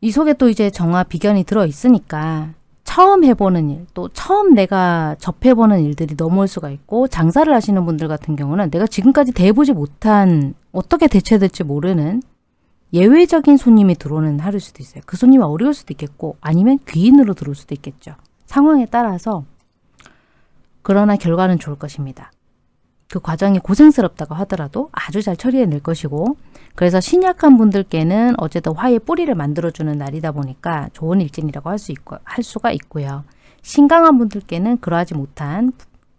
이 속에 또 이제 정화 비견이 들어 있으니까 처음 해보는 일, 또 처음 내가 접해보는 일들이 넘어올 수가 있고 장사를 하시는 분들 같은 경우는 내가 지금까지 대해보지 못한 어떻게 대처해야 될지 모르는 예외적인 손님이 들어오는 하루일 수도 있어요. 그 손님이 어려울 수도 있겠고 아니면 귀인으로 들어올 수도 있겠죠. 상황에 따라서 그러나 결과는 좋을 것입니다. 그 과정이 고생스럽다고 하더라도 아주 잘 처리해낼 것이고 그래서 신약한 분들께는 어쨌든 화의 뿌리를 만들어주는 날이다 보니까 좋은 일진이라고 할 수 있고 할 수가 있고요. 신강한 분들께는 그러하지 못한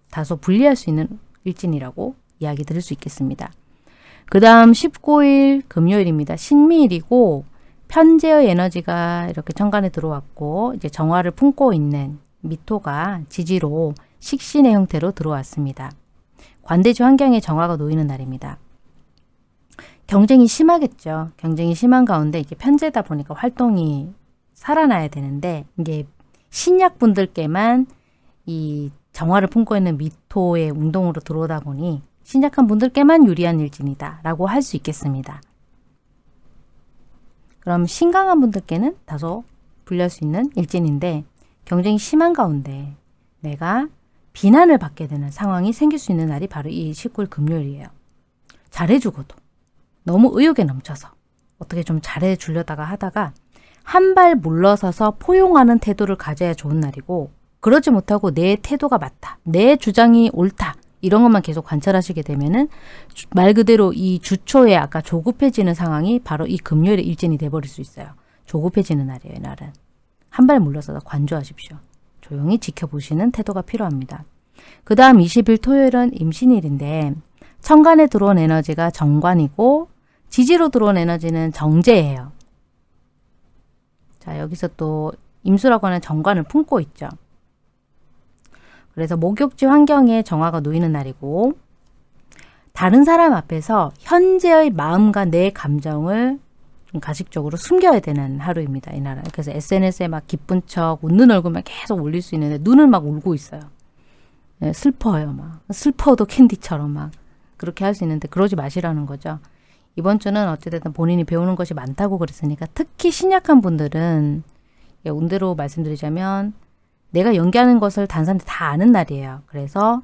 다소 불리할 수 있는 일진이라고 이야기 드릴 수 있겠습니다. 그 다음 19일 금요일입니다. 신미일이고 편제의 에너지가 이렇게 천간에 들어왔고 이제 정화를 품고 있는 미토가 지지로 식신의 형태로 들어왔습니다. 관대지 환경에 정화가 놓이는 날입니다. 경쟁이 심하겠죠. 경쟁이 심한 가운데 이게 편제다 보니까 활동이 살아나야 되는데 이게 신약분들께만 이 정화를 품고 있는 미토의 운동으로 들어오다 보니 신약한 분들께만 유리한 일진이다 라고 할 수 있겠습니다. 그럼 신강한 분들께는 다소 불리할 수 있는 일진인데 경쟁이 심한 가운데 내가 비난을 받게 되는 상황이 생길 수 있는 날이 바로 이 19일 금요일이에요. 잘해주고도 너무 의욕에 넘쳐서 어떻게 좀 잘해주려다가 하다가 한 발 물러서서 포용하는 태도를 가져야 좋은 날이고 그러지 못하고 내 태도가 맞다. 내 주장이 옳다. 이런 것만 계속 관찰하시게 되면은 말 그대로 이 주초에 아까 조급해지는 상황이 바로 이 금요일에 일진이 돼버릴 수 있어요. 조급해지는 날이에요, 날은. 한 발 물러서서 관조하십시오. 조용히 지켜보시는 태도가 필요합니다. 그 다음 20일 토요일은 임신일인데 천간에 들어온 에너지가 정관이고 지지로 들어온 에너지는 정제예요. 자 여기서 또 임수라고 하는 정관을 품고 있죠. 그래서 목욕지 환경에 정화가 놓이는 날이고 다른 사람 앞에서 현재의 마음과 내 감정을 좀 가식적으로 숨겨야 되는 하루입니다. 이 나라. 그래서 SNS에 막 기쁜 척 웃는 얼굴만 계속 올릴 수 있는데 눈을 막 울고 있어요. 네, 슬퍼요. 막 슬퍼도 캔디처럼 막 그렇게 할 수 있는데 그러지 마시라는 거죠. 이번 주는 어찌됐든 본인이 배우는 것이 많다고 그랬으니까 특히 신약한 분들은 운대로 말씀드리자면 내가 연기하는 것을 다른 사람들이 다 아는 날이에요. 그래서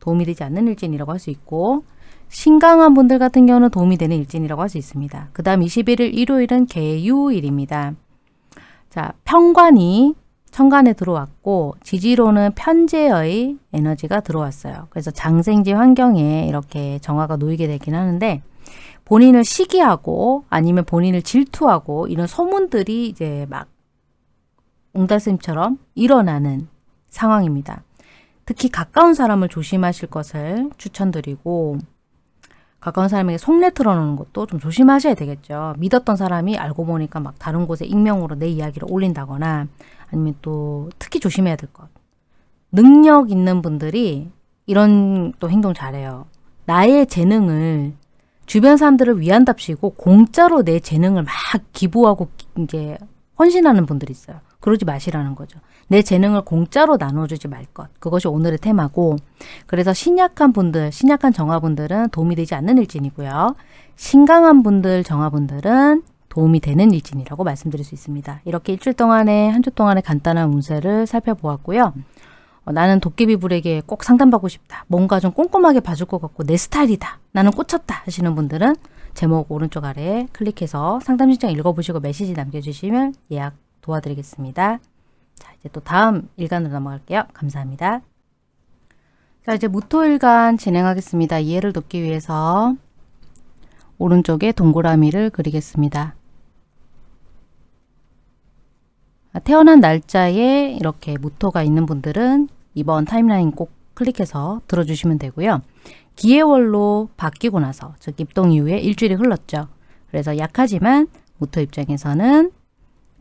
도움이 되지 않는 일진이라고 할 수 있고 신강한 분들 같은 경우는 도움이 되는 일진이라고 할 수 있습니다. 그 다음 21일 일요일은 개유일입니다. 자, 평관이 천간에 들어왔고 지지로는 편제의 에너지가 들어왔어요. 그래서 장생지 환경에 이렇게 정화가 놓이게 되긴 하는데 본인을 시기하고 아니면 본인을 질투하고 이런 소문들이 이제 막 옹달샘처럼 일어나는 상황입니다. 특히 가까운 사람을 조심하실 것을 추천드리고 가까운 사람에게 속내 틀어놓는 것도 좀 조심하셔야 되겠죠. 믿었던 사람이 알고 보니까 막 다른 곳에 익명으로 내 이야기를 올린다거나 아니면 또 특히 조심해야 될 것. 능력 있는 분들이 이런 또 행동 잘해요. 나의 재능을 주변 사람들을 위한답시고 공짜로 내 재능을 막 기부하고 이제 헌신하는 분들이 있어요. 그러지 마시라는 거죠. 내 재능을 공짜로 나눠주지 말 것. 그것이 오늘의 테마고 그래서 신약한 분들, 신약한 정화분들은 도움이 되지 않는 일진이고요. 신강한 분들, 정화분들은 도움이 되는 일진이라고 말씀드릴 수 있습니다. 이렇게 일주일 동안에 한 주 동안의 간단한 운세를 살펴보았고요. 어, 나는 도깨비 불에게 꼭 상담받고 싶다. 뭔가 좀 꼼꼼하게 봐줄 것 같고 내 스타일이다. 나는 꽂혔다 하시는 분들은 제목 오른쪽 아래에 클릭해서 상담 신청 읽어보시고 메시지 남겨주시면 예약 도와드리겠습니다. 자, 이제 또 다음 일간으로 넘어갈게요. 감사합니다. 자, 이제 무토일간 진행하겠습니다. 이해를 돕기 위해서 오른쪽에 동그라미를 그리겠습니다. 태어난 날짜에 이렇게 무토가 있는 분들은 이번 타임라인 꼭 클릭해서 들어주시면 되고요. 기해월로 바뀌고 나서 즉 입동 이후에 일주일이 흘렀죠. 그래서 약하지만 무토 입장에서는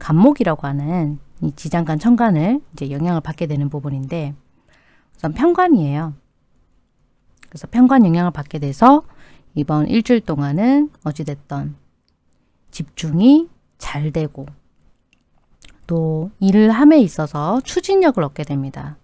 간목이라고 하는 이 지장간 천간을 이제 영향을 받게 되는 부분인데 우선 편관이에요. 그래서 편관 영향을 받게 돼서 이번 일주일 동안은 어찌됐던 집중이 잘 되고 또 일을 함에 있어서 추진력을 얻게 됩니다.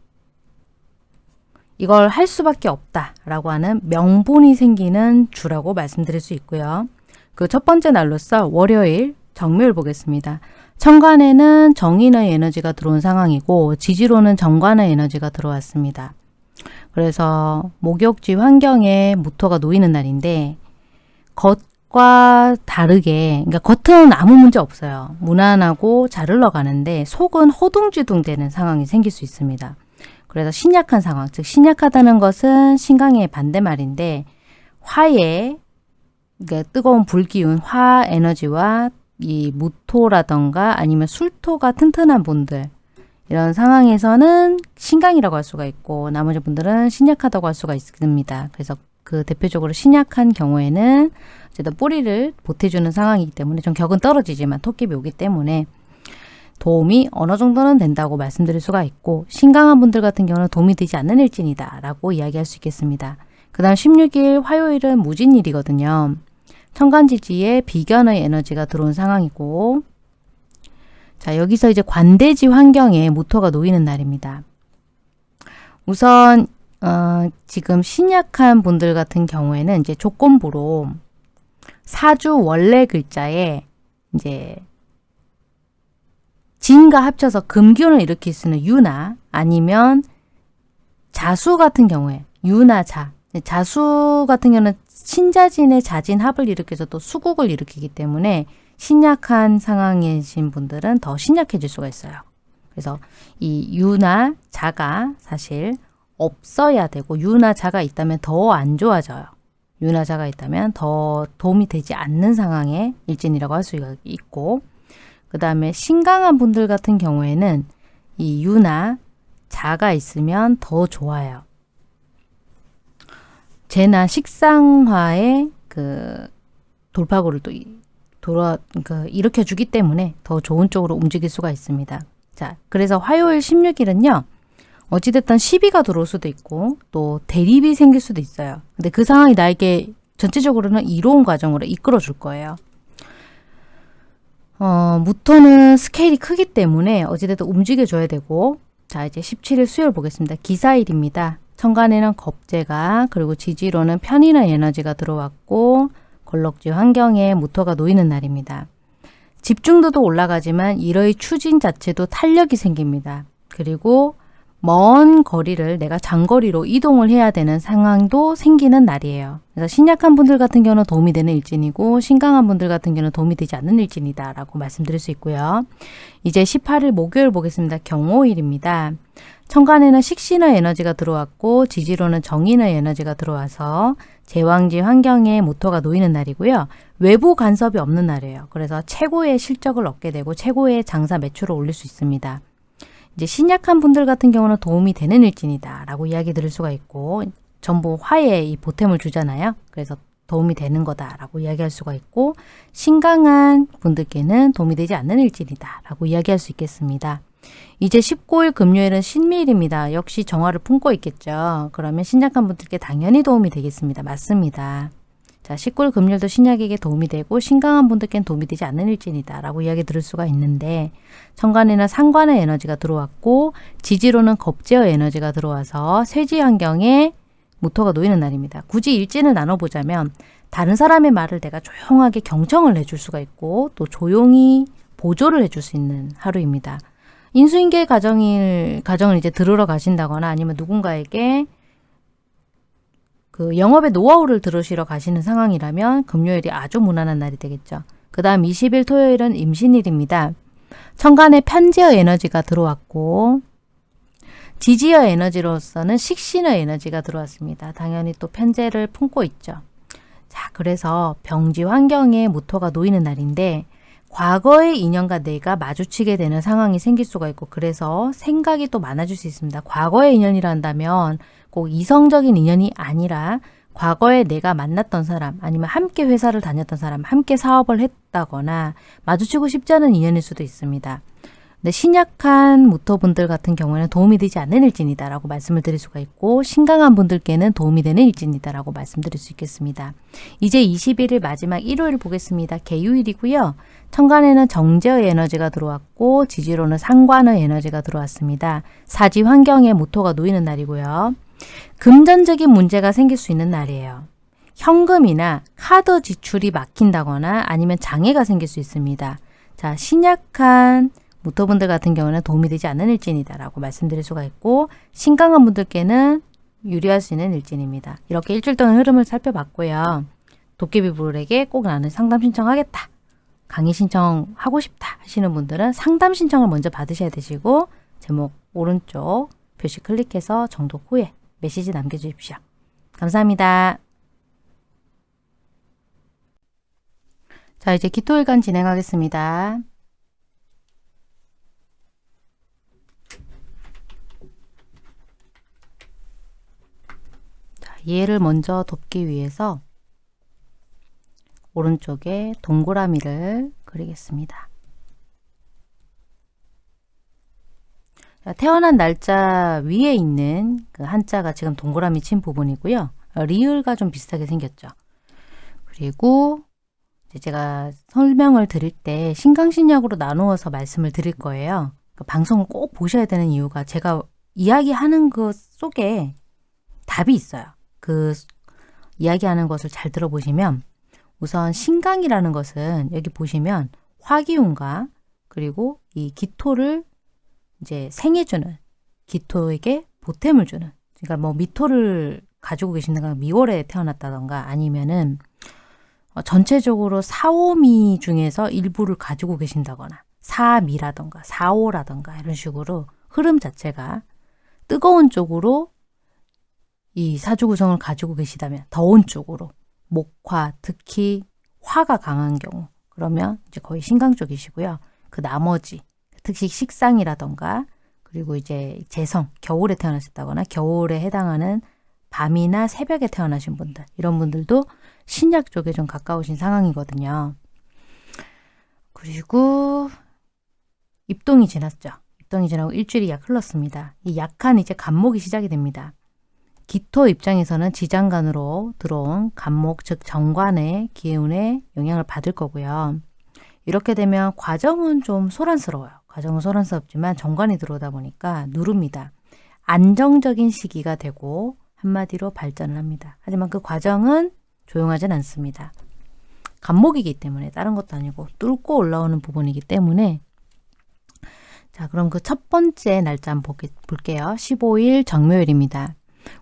이걸 할 수밖에 없다라고 하는 명분이 생기는 주라고 말씀드릴 수 있고요. 그 첫 번째 날로서 월요일 정묘일 보겠습니다. 천간에는 정인의 에너지가 들어온 상황이고 지지로는 정관의 에너지가 들어왔습니다. 그래서 목욕지 환경에 무토가 놓이는 날인데 겉과 다르게 그러니까 겉은 아무 문제 없어요. 무난하고 잘 흘러가는데 속은 허둥지둥 되는 상황이 생길 수 있습니다. 그래서 신약한 상황, 즉 신약하다는 것은 신강의 반대말인데 화의 그러니까 뜨거운 불기운 화 에너지와 이 무토라던가 아니면 술토가 튼튼한 분들 이런 상황에서는 신강이라고 할 수가 있고 나머지 분들은 신약하다고 할 수가 있습니다. 그래서 그 대표적으로 신약한 경우에는 어쨌든 뿌리를 보태주는 상황이기 때문에 좀 격은 떨어지지만 토끼비 오기 때문에 도움이 어느 정도는 된다고 말씀드릴 수가 있고 신강한 분들 같은 경우는 도움이 되지 않는 일진이다 라고 이야기할 수 있겠습니다. 그 다음 16일 화요일은 무진일이거든요. 천간지지에 비견의 에너지가 들어온 상황이고 자, 여기서 이제 관대지 환경에 모토가 놓이는 날입니다. 우선 어, 지금 신약한 분들 같은 경우에는 이제 조건부로 사주 원래 글자에 이제 진과 합쳐서 금기운을 일으킬 수 있는 유나 아니면 자수 같은 경우에 유나 자 자수 같은 경우는 신자진의 자진 합을 일으켜서 또 수국을 일으키기 때문에 신약한 상황이신 분들은 더 신약해질 수가 있어요. 그래서 이 유나 자가 사실 없어야 되고 유나 자가 있다면 더 안 좋아져요. 유나 자가 있다면 더 도움이 되지 않는 상황의 일진이라고 할 수 있고 그 다음에 신강한 분들 같은 경우에는 이 유나 자가 있으면 더 좋아요. 재나 식상화의 그 돌파구를 또 돌아 그 일으켜 주기 때문에 더 좋은 쪽으로 움직일 수가 있습니다. 자, 그래서 화요일 16일은요. 어찌됐든 시비가 들어올 수도 있고 또 대립이 생길 수도 있어요. 근데 그 상황이 나에게 전체적으로는 이로운 과정으로 이끌어 줄 거예요. 어, 무토는 스케일이 크기 때문에 어찌됐든 움직여줘야 되고 자 이제 17일 수요일 보겠습니다. 기사일입니다. 천간에는 겁재가 그리고 지지로는 편인의 에너지가 들어왔고 걸럭지 환경에 모터가 놓이는 날입니다. 집중도도 올라가지만 이러의 추진 자체도 탄력이 생깁니다. 그리고 먼 거리를 내가 장거리로 이동을 해야 되는 상황도 생기는 날이에요. 그래서 신약한 분들 같은 경우는 도움이 되는 일진이고 신강한 분들 같은 경우는 도움이 되지 않는 일진이다 라고 말씀드릴 수 있고요. 이제 18일 목요일 보겠습니다. 경호일입니다. 천간에는 식신의 에너지가 들어왔고 지지로는 정인의 에너지가 들어와서 제왕지 환경에 모토가 놓이는 날이고요. 외부 간섭이 없는 날이에요. 그래서 최고의 실적을 얻게 되고 최고의 장사 매출을 올릴 수 있습니다. 이제 신약한 분들 같은 경우는 도움이 되는 일진이다 라고 이야기 들을 수가 있고 전부 화에 이 보탬을 주잖아요. 그래서 도움이 되는 거다라고 이야기할 수가 있고 신강한 분들께는 도움이 되지 않는 일진이다 라고 이야기할 수 있겠습니다. 이제 19일 금요일은 신미일입니다. 역시 정화를 품고 있겠죠. 그러면 신약한 분들께 당연히 도움이 되겠습니다. 맞습니다. 자, 19일 금요일도 신약에게 도움이 되고 신강한 분들께는 도움이 되지 않는 일진이다 라고 이야기 들을 수가 있는데 천간에는 상관의 에너지가 들어왔고 지지로는 겁제의 에너지가 들어와서 쇠지 환경에 모토가 놓이는 날입니다. 굳이 일진을 나눠보자면 다른 사람의 말을 내가 조용하게 경청을 해줄 수가 있고 또 조용히 보조를 해줄 수 있는 하루입니다. 인수인계 가정일, 가정을 이제 들으러 가신다거나 아니면 누군가에게 그 영업의 노하우를 들으시러 가시는 상황이라면 금요일이 아주 무난한 날이 되겠죠. 그 다음 20일 토요일은 임신일입니다. 천간에 편지의 에너지가 들어왔고 지지의 에너지로서는 식신의 에너지가 들어왔습니다. 당연히 또 편제를 품고 있죠. 자, 그래서 병지 환경에 모토가 놓이는 날인데 과거의 인연과 내가 마주치게 되는 상황이 생길 수가 있고 그래서 생각이 또 많아질 수 있습니다. 과거의 인연이라 한다면 꼭 이성적인 인연이 아니라 과거에 내가 만났던 사람 아니면 함께 회사를 다녔던 사람 함께 사업을 했다거나 마주치고 싶지 않은 인연일 수도 있습니다. 근데 신약한 무토분들 같은 경우에는 도움이 되지 않는 일진이다 라고 말씀을 드릴 수가 있고 신강한 분들께는 도움이 되는 일진이다 라고 말씀드릴 수 있겠습니다. 이제 21일 마지막 일요일 보겠습니다. 개유일이고요. 천간에는 정제의 에너지가 들어왔고 지지로는 상관의 에너지가 들어왔습니다. 사지 환경에 모토가 놓이는 날이고요. 금전적인 문제가 생길 수 있는 날이에요. 현금이나 카드 지출이 막힌다거나 아니면 장애가 생길 수 있습니다. 자, 신약한 무토분들 같은 경우는 도움이 되지 않는 일진이다라고 말씀드릴 수가 있고 신강한 분들께는 유리할 수 있는 일진입니다. 이렇게 일주일 동안 흐름을 살펴봤고요. 도깨비 불에게 꼭 나는 상담 신청하겠다. 강의 신청 하고 싶다 하시는 분들은 상담 신청을 먼저 받으셔야 되시고 제목 오른쪽 표시 클릭해서 정독 후에 메시지 남겨주십시오. 감사합니다. 자 이제 기토일간 진행하겠습니다. 자, 얘를 먼저 돕기 위해서 오른쪽에 동그라미를 그리겠습니다. 태어난 날짜 위에 있는 그 한자가 지금 동그라미 친 부분이고요. 리을과 좀 비슷하게 생겼죠. 그리고 제가 설명을 드릴 때 신강신약으로 나누어서 말씀을 드릴 거예요. 그 방송을 꼭 보셔야 되는 이유가 제가 이야기하는 것 속에 답이 있어요. 그 이야기하는 것을 잘 들어보시면 우선 신강이라는 것은 여기 보시면 화기운과 그리고 이 기토를 이제 생해주는 기토에게 보탬을 주는 그러니까 뭐 미토를 가지고 계신다가 미월에 태어났다던가 아니면은 어, 전체적으로 사오미 중에서 일부를 가지고 계신다거나 사미라던가 사오라던가 이런 식으로 흐름 자체가 뜨거운 쪽으로 이 사주 구성을 가지고 계시다면 더운 쪽으로 목화 특히 화가 강한 경우 그러면 이제 거의 신강 쪽이시고요. 그 나머지 특히 식상이라던가 그리고 이제 재성, 겨울에 태어나셨다거나 겨울에 해당하는 밤이나 새벽에 태어나신 분들 이런 분들도 신약 쪽에 좀 가까우신 상황이거든요. 그리고 입동이 지났죠. 입동이 지나고 일주일이 약 흘렀습니다. 이 약한 이제 간목이 시작이 됩니다. 기토 입장에서는 지장간으로 들어온 간목 즉 정관의 기운에 영향을 받을 거고요. 이렇게 되면 과정은 좀 소란스러워요. 과정은 소란스럽지만 정관이 들어오다 보니까 누릅니다. 안정적인 시기가 되고 한마디로 발전을 합니다. 하지만 그 과정은 조용하진 않습니다. 간목이기 때문에 다른 것도 아니고 뚫고 올라오는 부분이기 때문에 자 그럼 그 첫 번째 날짜 한번 볼게요. 15일 정묘일입니다.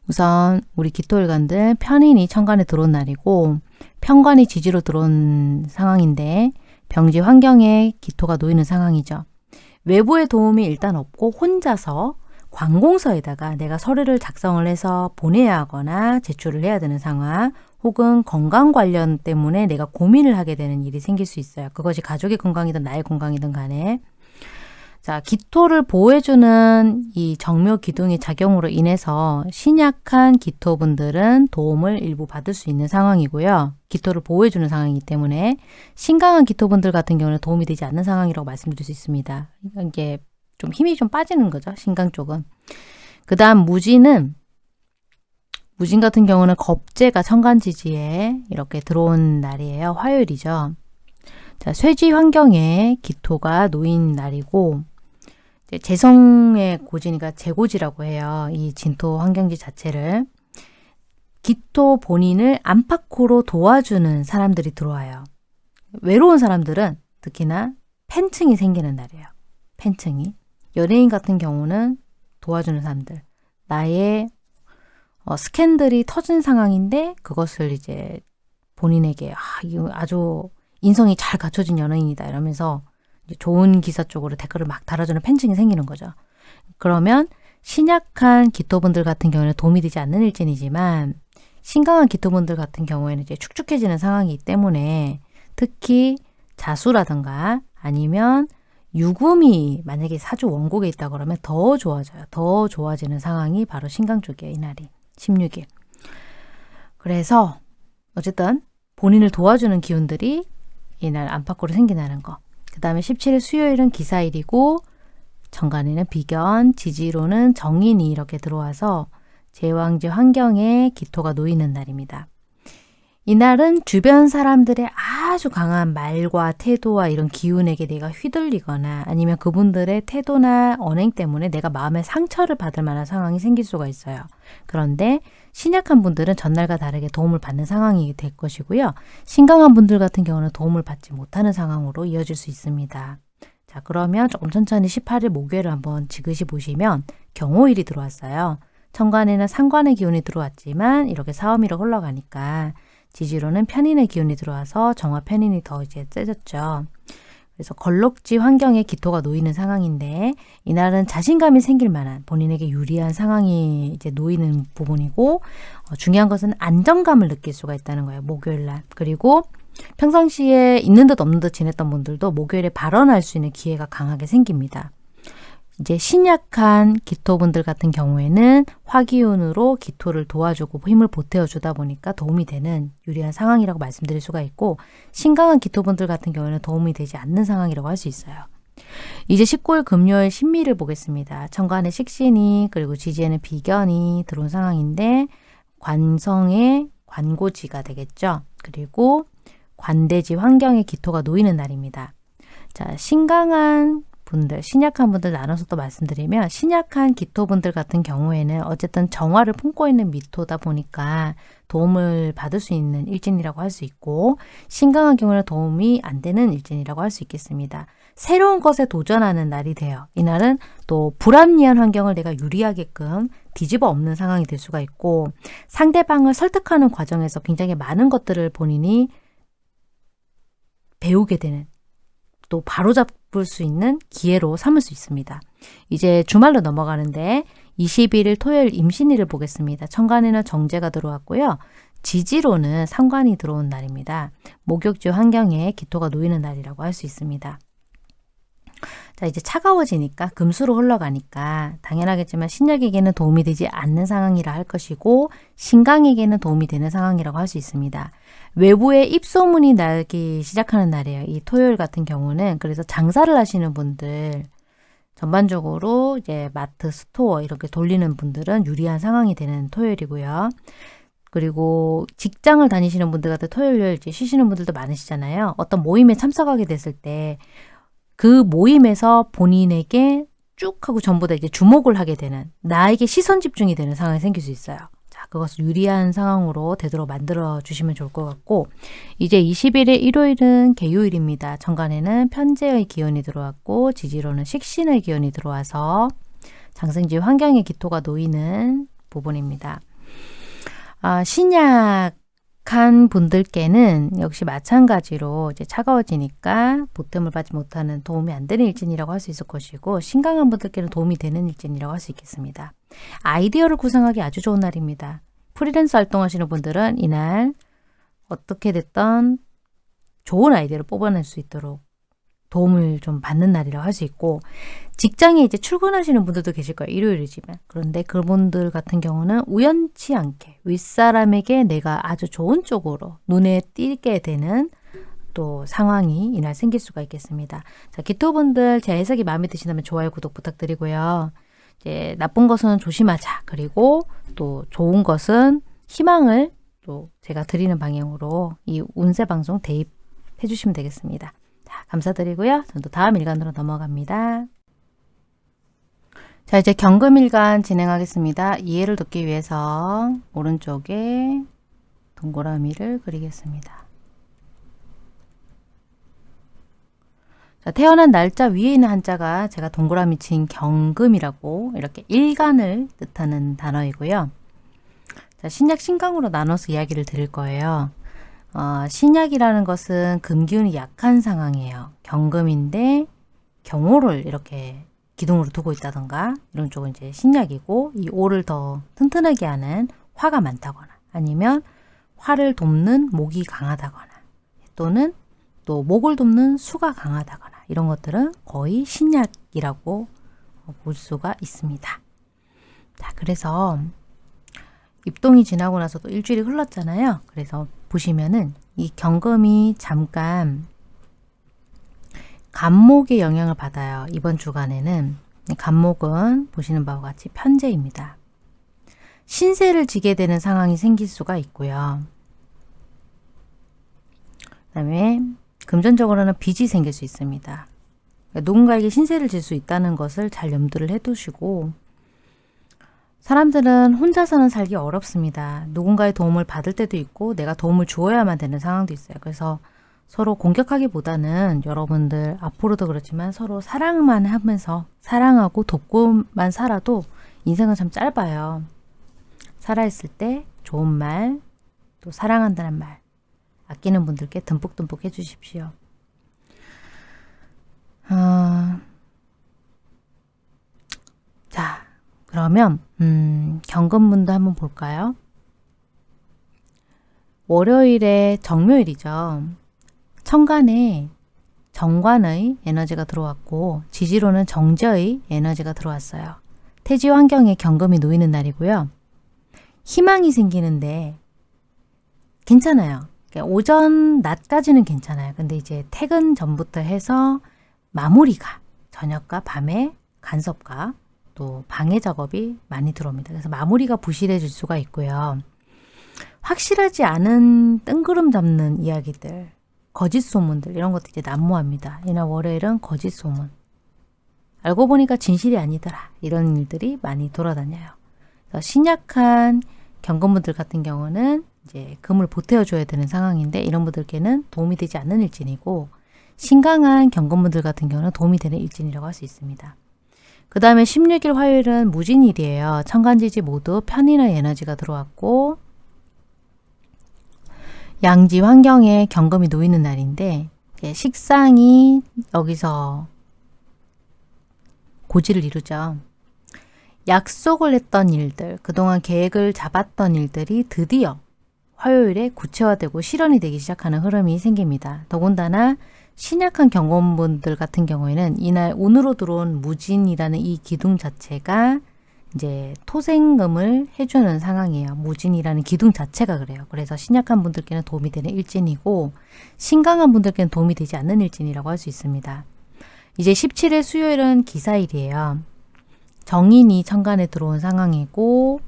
우선 우리 기토일관들 편인이 천간에 들어온 날이고 편관이 지지로 들어온 상황인데 병지 환경에 기토가 놓이는 상황이죠. 외부의 도움이 일단 없고 혼자서 관공서에다가 내가 서류를 작성을 해서 보내야 하거나 제출을 해야 되는 상황 혹은 건강 관련 때문에 내가 고민을 하게 되는 일이 생길 수 있어요. 그것이 가족의 건강이든 나의 건강이든 간에 자, 기토를 보호해주는 이 정묘 기둥의 작용으로 인해서 신약한 기토분들은 도움을 일부 받을 수 있는 상황이고요. 기토를 보호해주는 상황이기 때문에 신강한 기토분들 같은 경우는 도움이 되지 않는 상황이라고 말씀드릴 수 있습니다. 이게 좀 힘이 좀 빠지는 거죠. 신강 쪽은. 그 다음 무지는 무진 같은 경우는 겁재가 천간지지에 이렇게 들어온 날이에요. 화요일이죠. 자, 쇠지 환경에 기토가 놓인 날이고 재성의 고지니까 재고지라고 해요. 이 진토 환경지 자체를. 기토 본인을 안팎으로 도와주는 사람들이 들어와요. 외로운 사람들은 특히나 팬층이 생기는 날이에요. 팬층이. 연예인 같은 경우는 도와주는 사람들. 나의 어, 스캔들이 터진 상황인데 그것을 이제 본인에게 아, 아주 인성이 잘 갖춰진 연예인이다 이러면서 좋은 기사 쪽으로 댓글을 막 달아주는 팬층이 생기는 거죠. 그러면 신약한 기토분들 같은 경우에는 도움이 되지 않는 일진이지만 신강한 기토분들 같은 경우에는 이제 축축해지는 상황이기 때문에 특히 자수라든가 아니면 유금이 만약에 사주 원곡에 있다 그러면 더 좋아져요. 더 좋아지는 상황이 바로 신강 쪽이에요. 이날이 16일. 그래서 어쨌든 본인을 도와주는 기운들이 이날 안팎으로 생기나는 거. 그 다음에 17일 수요일은 기사일이고 정관에는 비견, 지지로는 정인이 이렇게 들어와서 제왕지 환경에 기토가 놓이는 날입니다. 이날은 주변 사람들의 아주 강한 말과 태도와 이런 기운에게 내가 휘둘리거나 아니면 그분들의 태도나 언행 때문에 내가 마음의 상처를 받을 만한 상황이 생길 수가 있어요. 그런데 신약한 분들은 전날과 다르게 도움을 받는 상황이 될 것이고요. 신강한 분들 같은 경우는 도움을 받지 못하는 상황으로 이어질 수 있습니다. 자 그러면 조금 천천히 18일 목요일을 한번 지그시 보시면 경호일이 들어왔어요. 천간에는 상관의 기운이 들어왔지만 이렇게 사오미로 흘러가니까 지지로는 편인의 기운이 들어와서 정화 편인이 더 이제 세졌죠. 그래서 걸럭지 환경에 기토가 놓이는 상황인데 이날은 자신감이 생길 만한 본인에게 유리한 상황이 이제 놓이는 부분이고 어, 중요한 것은 안정감을 느낄 수가 있다는 거예요. 목요일 날. 그리고 평상시에 있는 듯 없는 듯 지냈던 분들도 목요일에 발언할 수 있는 기회가 강하게 생깁니다. 이제 신약한 기토분들 같은 경우에는 화기운으로 기토를 도와주고 힘을 보태어 주다 보니까 도움이 되는 유리한 상황이라고 말씀드릴 수가 있고 신강한 기토분들 같은 경우에는 도움이 되지 않는 상황이라고 할 수 있어요. 이제 19일 금요일 신미를 보겠습니다. 천간에 식신이 그리고 지지에는 비견이 들어온 상황인데 관성의 관고지가 되겠죠. 그리고 관대지 환경에 기토가 놓이는 날입니다. 자, 신강한 분들, 신약한 분들 나눠서 또 말씀드리면 신약한 기토분들 같은 경우에는 어쨌든 정화를 품고 있는 미토다 보니까 도움을 받을 수 있는 일진이라고 할 수 있고 신강한 경우는 도움이 안 되는 일진이라고 할 수 있겠습니다. 새로운 것에 도전하는 날이 돼요. 이날은 또 불합리한 환경을 내가 유리하게끔 뒤집어 엎는 상황이 될 수가 있고 상대방을 설득하는 과정에서 굉장히 많은 것들을 본인이 배우게 되는 또 바로잡을 수 있는 기회로 삼을 수 있습니다. 이제 주말로 넘어가는데 21일 토요일 임신일을 보겠습니다. 천간에는 정제가 들어왔고요. 지지로는 상관이 들어온 날입니다. 목욕지 환경에 기토가 놓이는 날이라고 할 수 있습니다. 자 이제 차가워지니까 금수로 흘러가니까 당연하겠지만 신약에게는 도움이 되지 않는 상황이라 할 것이고 신강에게는 도움이 되는 상황이라고 할 수 있습니다. 외부에 입소문이 나기 시작하는 날이에요. 이 토요일 같은 경우는 그래서 장사를 하시는 분들 전반적으로 이제 스마트 스토어 이렇게 돌리는 분들은 유리한 상황이 되는 토요일이고요. 그리고 직장을 다니시는 분들 같은 토요일 이제 쉬시는 분들도 많으시잖아요. 어떤 모임에 참석하게 됐을 때 그 모임에서 본인에게 쭉 하고 전부 다 이제 주목을 하게 되는 나에게 시선 집중이 되는 상황이 생길 수 있어요. 그것을 유리한 상황으로 되도록 만들어 주시면 좋을 것 같고 이제 21일 일요일은 개요일입니다. 정관에는 편제의 기운이 들어왔고 지지로는 식신의 기운이 들어와서 장생지 환경의 기토가 놓이는 부분입니다. 아, 신약한 분들께는 역시 마찬가지로 이제 차가워지니까 보탬을 받지 못하는 도움이 안 되는 일진이라고 할 수 있을 것이고 신강한 분들께는 도움이 되는 일진이라고 할 수 있겠습니다. 아이디어를 구상하기 아주 좋은 날입니다. 프리랜서 활동하시는 분들은 이날 어떻게 됐던 좋은 아이디어를 뽑아낼 수 있도록 도움을 좀 받는 날이라고 할수 있고 직장에 이제 출근하시는 분들도 계실 거예요. 일요일이지만. 그런데 그분들 같은 경우는 우연치 않게 윗사람에게 내가 아주 좋은 쪽으로 눈에 띄게 되는 또 상황이 이날 생길 수가 있겠습니다. 자, 기토분들 제 해석이 마음에 드신다면 좋아요, 구독 부탁드리고요. 이제 나쁜 것은 조심하자. 그리고 또 좋은 것은 희망을 또 제가 드리는 방향으로 이 운세 방송 대입해 주시면 되겠습니다. 자, 감사드리고요. 전또 다음 일간으로 넘어갑니다. 자, 이제 경금일간 진행하겠습니다. 이해를 돕기 위해서 오른쪽에 동그라미를 그리겠습니다. 자, 태어난 날짜 위에 있는 한자가 제가 동그라미 친 경금이라고 이렇게 일간을 뜻하는 단어이고요. 자, 신약 신강으로 나눠서 이야기를 드릴 거예요. 어, 신약이라는 것은 금기운이 약한 상황이에요. 경금인데 경호를 이렇게 기둥으로 두고 있다던가 이런 쪽은 이제 신약이고 이 오를 더 튼튼하게 하는 화가 많다거나 아니면 화를 돕는 목이 강하다거나 또는 또 목을 돕는 수가 강하다거나 이런 것들은 거의 신약이라고 볼 수가 있습니다. 자, 그래서 입동이 지나고 나서도 일주일이 흘렀잖아요. 그래서 보시면은 이 경금이 잠깐 간목의 영향을 받아요. 이번 주간에는 간목은 보시는 바와 같이 편제입니다. 신세를 지게 되는 상황이 생길 수가 있고요. 그 다음에 금전적으로는 빚이 생길 수 있습니다. 누군가에게 신세를 질 수 있다는 것을 잘 염두를 해두시고 사람들은 혼자서는 살기 어렵습니다. 누군가의 도움을 받을 때도 있고 내가 도움을 주어야만 되는 상황도 있어요. 그래서 서로 공격하기보다는 여러분들 앞으로도 그렇지만 서로 사랑만 하면서 사랑하고 돕고만 살아도 인생은 참 짧아요. 살아있을 때 좋은 말, 또 사랑한다는 말 아끼는 분들께 듬뿍듬뿍 해주십시오. 어... 자, 그러면 음, 경금문도 한번 볼까요? 월요일에 정묘일이죠. 천간에 정관의 에너지가 들어왔고 지지로는 정저의 에너지가 들어왔어요. 태지 환경에 경금이 놓이는 날이고요. 희망이 생기는데 괜찮아요. 그러니까 오전, 낮까지는 괜찮아요. 근데 이제 퇴근 전부터 해서 마무리가 저녁과 밤에 간섭과 또 방해 작업이 많이 들어옵니다. 그래서 마무리가 부실해질 수가 있고요. 확실하지 않은 뜬구름 잡는 이야기들, 거짓 소문들 이런 것도 이제 난무합니다. 이날 월요일은 거짓 소문. 알고 보니까 진실이 아니더라. 이런 일들이 많이 돌아다녀요. 그래서 신약한 경건분들 같은 경우는 이제 금을 보태어줘야 되는 상황인데 이런 분들께는 도움이 되지 않는 일진이고 신강한 경건분들 같은 경우는 도움이 되는 일진이라고 할 수 있습니다. 그 다음에 16일 화요일은 무진일이에요. 천간지지 모두 편인의 에너지가 들어왔고 양지 환경에 경금이 놓이는 날인데 식상이 여기서 고지를 이루죠. 약속을 했던 일들, 그동안 계획을 잡았던 일들이 드디어 화요일에 구체화되고 실현이 되기 시작하는 흐름이 생깁니다. 더군다나 신약한 경험분들 같은 경우에는 이날 운으로 들어온 무진이라는 이 기둥 자체가 이제 토생금을 해주는 상황이에요. 무진이라는 기둥 자체가 그래요. 그래서 신약한 분들께는 도움이 되는 일진이고 신강한 분들께는 도움이 되지 않는 일진이라고 할 수 있습니다. 이제 17일 수요일은 기사일이에요. 정인이 천간에 들어온 상황이고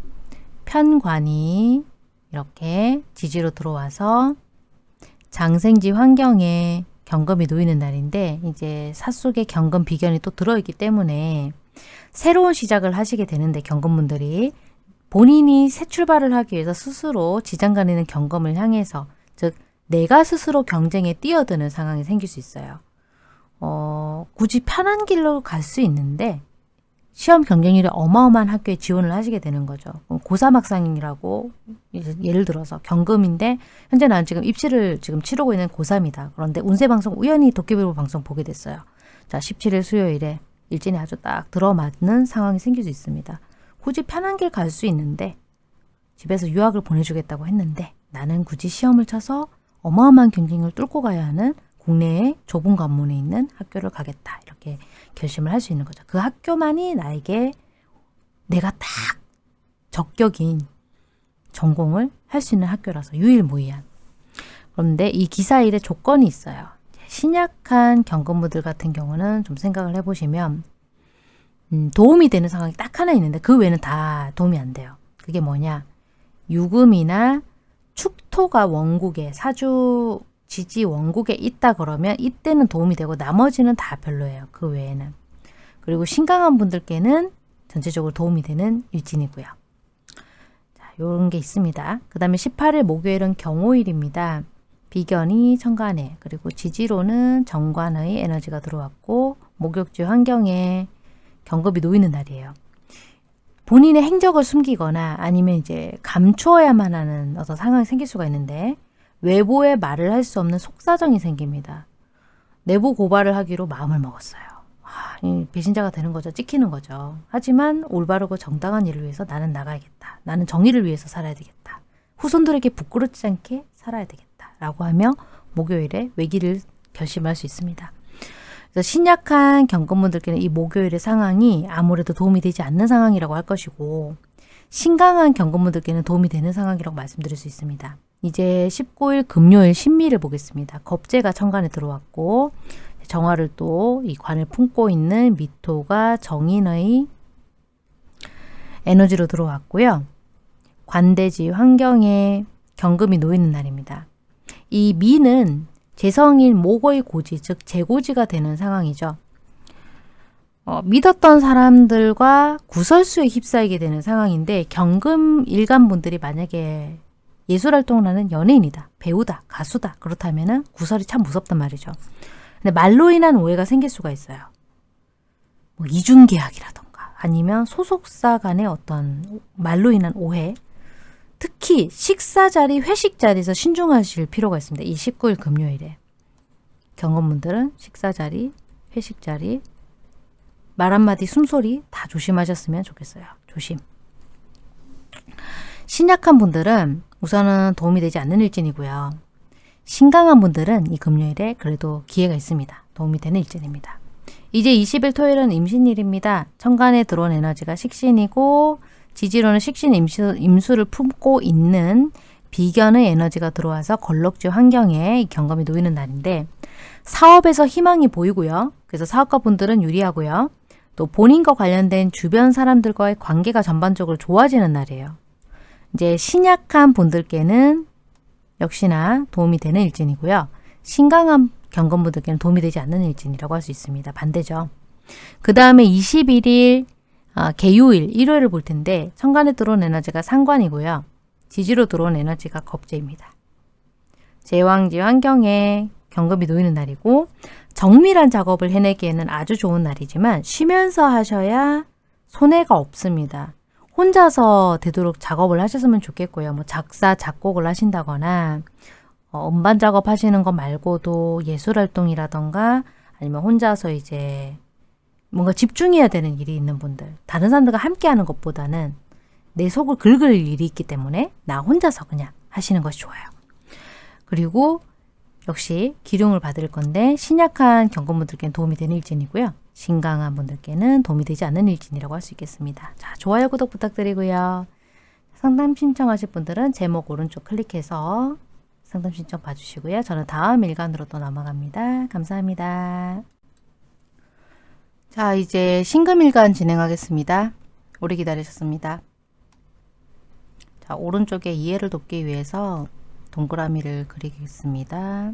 편관이 이렇게 지지로 들어와서 장생지 환경에 경금이 놓이는 날인데 이제 삿속에 경금 비견이 또 들어있기 때문에 새로운 시작을 하시게 되는데 경금분들이 본인이 새 출발을 하기 위해서 스스로 지장간에는 경금을 향해서 즉 내가 스스로 경쟁에 뛰어드는 상황이 생길 수 있어요. 어, 굳이 편한 길로 갈 수 있는데 시험 경쟁률이 어마어마한 학교에 지원을 하시게 되는 거죠. 고3 학생이라고 예를 들어서 경금인데 현재 나는 지금 입시를 지금 치르고 있는 고3이다. 그런데 운세방송 우연히 도깨비로 방송 보게 됐어요. 자 17일 수요일에 일진이 아주 딱 들어맞는 상황이 생길 수 있습니다. 굳이 편한 길 갈 수 있는데 집에서 유학을 보내주겠다고 했는데 나는 굳이 시험을 쳐서 어마어마한 경쟁을 뚫고 가야 하는 국내의 좁은 관문에 있는 학교를 가겠다. 이렇게 결심을 할 수 있는 거죠. 그 학교만이 나에게 내가 딱 적격인 전공을 할 수 있는 학교라서 유일무이한. 그런데 이 기사 일에 조건이 있어요. 신약한 경건부들 같은 경우는 좀 생각을 해보시면 음, 도움이 되는 상황이 딱 하나 있는데 그 외에는 다 도움이 안 돼요. 그게 뭐냐? 유금이나 축토가 원국에 사주 지지 원국에 있다 그러면 이때는 도움이 되고 나머지는 다 별로예요. 그 외에는. 그리고 신강한 분들께는 전체적으로 도움이 되는 일진이고요. 자, 요런 게 있습니다. 그 다음에 18일 목요일은 경호일입니다. 비견이 천간에 그리고 지지로는 정관의 에너지가 들어왔고 목욕지 환경에 경급이 놓이는 날이에요. 본인의 행적을 숨기거나 아니면 이제 감추어야만 하는 어떤 상황이 생길 수가 있는데 외부에 말을 할 수 없는 속사정이 생깁니다. 내부 고발을 하기로 마음을 먹었어요. 아, 배신자가 되는 거죠. 찍히는 거죠. 하지만 올바르고 정당한 일을 위해서 나는 나가야겠다. 나는 정의를 위해서 살아야 되겠다. 후손들에게 부끄럽지 않게 살아야 되겠다. 라고 하며 목요일에 외기를 결심할 수 있습니다. 신약한 경건분들께는 이 목요일의 상황이 아무래도 도움이 되지 않는 상황이라고 할 것이고 신강한 경건분들께는 도움이 되는 상황이라고 말씀드릴 수 있습니다. 이제 19일 금요일 신미를 보겠습니다. 겁재가 천간에 들어왔고 정화를 또 이 관을 품고 있는 미토가 정인의 에너지로 들어왔고요. 관대지 환경에 경금이 놓이는 날입니다. 이 미는 재성인 목의 고지, 즉 재고지가 되는 상황이죠. 어, 믿었던 사람들과 구설수에 휩싸이게 되는 상황인데 경금 일간분들이 만약에 예술활동을 하는 연예인이다, 배우다, 가수다 그렇다면 구설이 참 무섭단 말이죠. 근데 말로 인한 오해가 생길 수가 있어요. 뭐 이중계약이라던가 아니면 소속사 간의 어떤 말로 인한 오해 특히 식사 자리, 회식 자리에서 신중하실 필요가 있습니다. 이 19일 금요일에. 경험분들은 식사 자리, 회식 자리, 말 한마디, 숨소리 다 조심하셨으면 좋겠어요. 조심. 신약한 분들은 우선은 도움이 되지 않는 일진이고요. 신강한 분들은 이 금요일에 그래도 기회가 있습니다. 도움이 되는 일진입니다. 이제 20일 토요일은 임신일입니다. 천간에 들어온 에너지가 식신이고 지지로는 식신 임수, 임수를 품고 있는 비견의 에너지가 들어와서 걸럭지 환경에 경험이 놓이는 날인데 사업에서 희망이 보이고요. 그래서 사업가 분들은 유리하고요. 또 본인과 관련된 주변 사람들과의 관계가 전반적으로 좋아지는 날이에요. 이제 신약한 분들께는 역시나 도움이 되는 일진이고요. 신강한 경건분들께는 도움이 되지 않는 일진이라고 할 수 있습니다. 반대죠. 그 다음에 21일 아, 개요일, 일요일을 볼 텐데 천간에 들어온 에너지가 상관이고요. 지지로 들어온 에너지가 겁재입니다. 제왕지 환경에 경금이 놓이는 날이고 정밀한 작업을 해내기에는 아주 좋은 날이지만 쉬면서 하셔야 손해가 없습니다. 혼자서 되도록 작업을 하셨으면 좋겠고요. 뭐 작사, 작곡을 하신다거나 어, 음반 작업 하시는 거 말고도 예술활동이라던가 아니면 혼자서 이제 뭔가 집중해야 되는 일이 있는 분들 다른 사람들과 함께 하는 것보다는 내 속을 긁을 일이 있기 때문에 나 혼자서 그냥 하시는 것이 좋아요. 그리고 역시 기룡을 받을 건데 신약한 경건분들께는 도움이 되는 일진이고요. 신강한 분들께는 도움이 되지 않는 일진이라고 할 수 있겠습니다. 자, 좋아요, 구독 부탁드리고요. 상담 신청하실 분들은 제목 오른쪽 클릭해서 상담 신청 봐주시고요. 저는 다음 일간으로 또 넘어갑니다. 감사합니다. 자, 이제 신금일간 진행하겠습니다. 오래 기다리셨습니다. 자, 오른쪽에 이해를 돕기 위해서 동그라미를 그리겠습니다.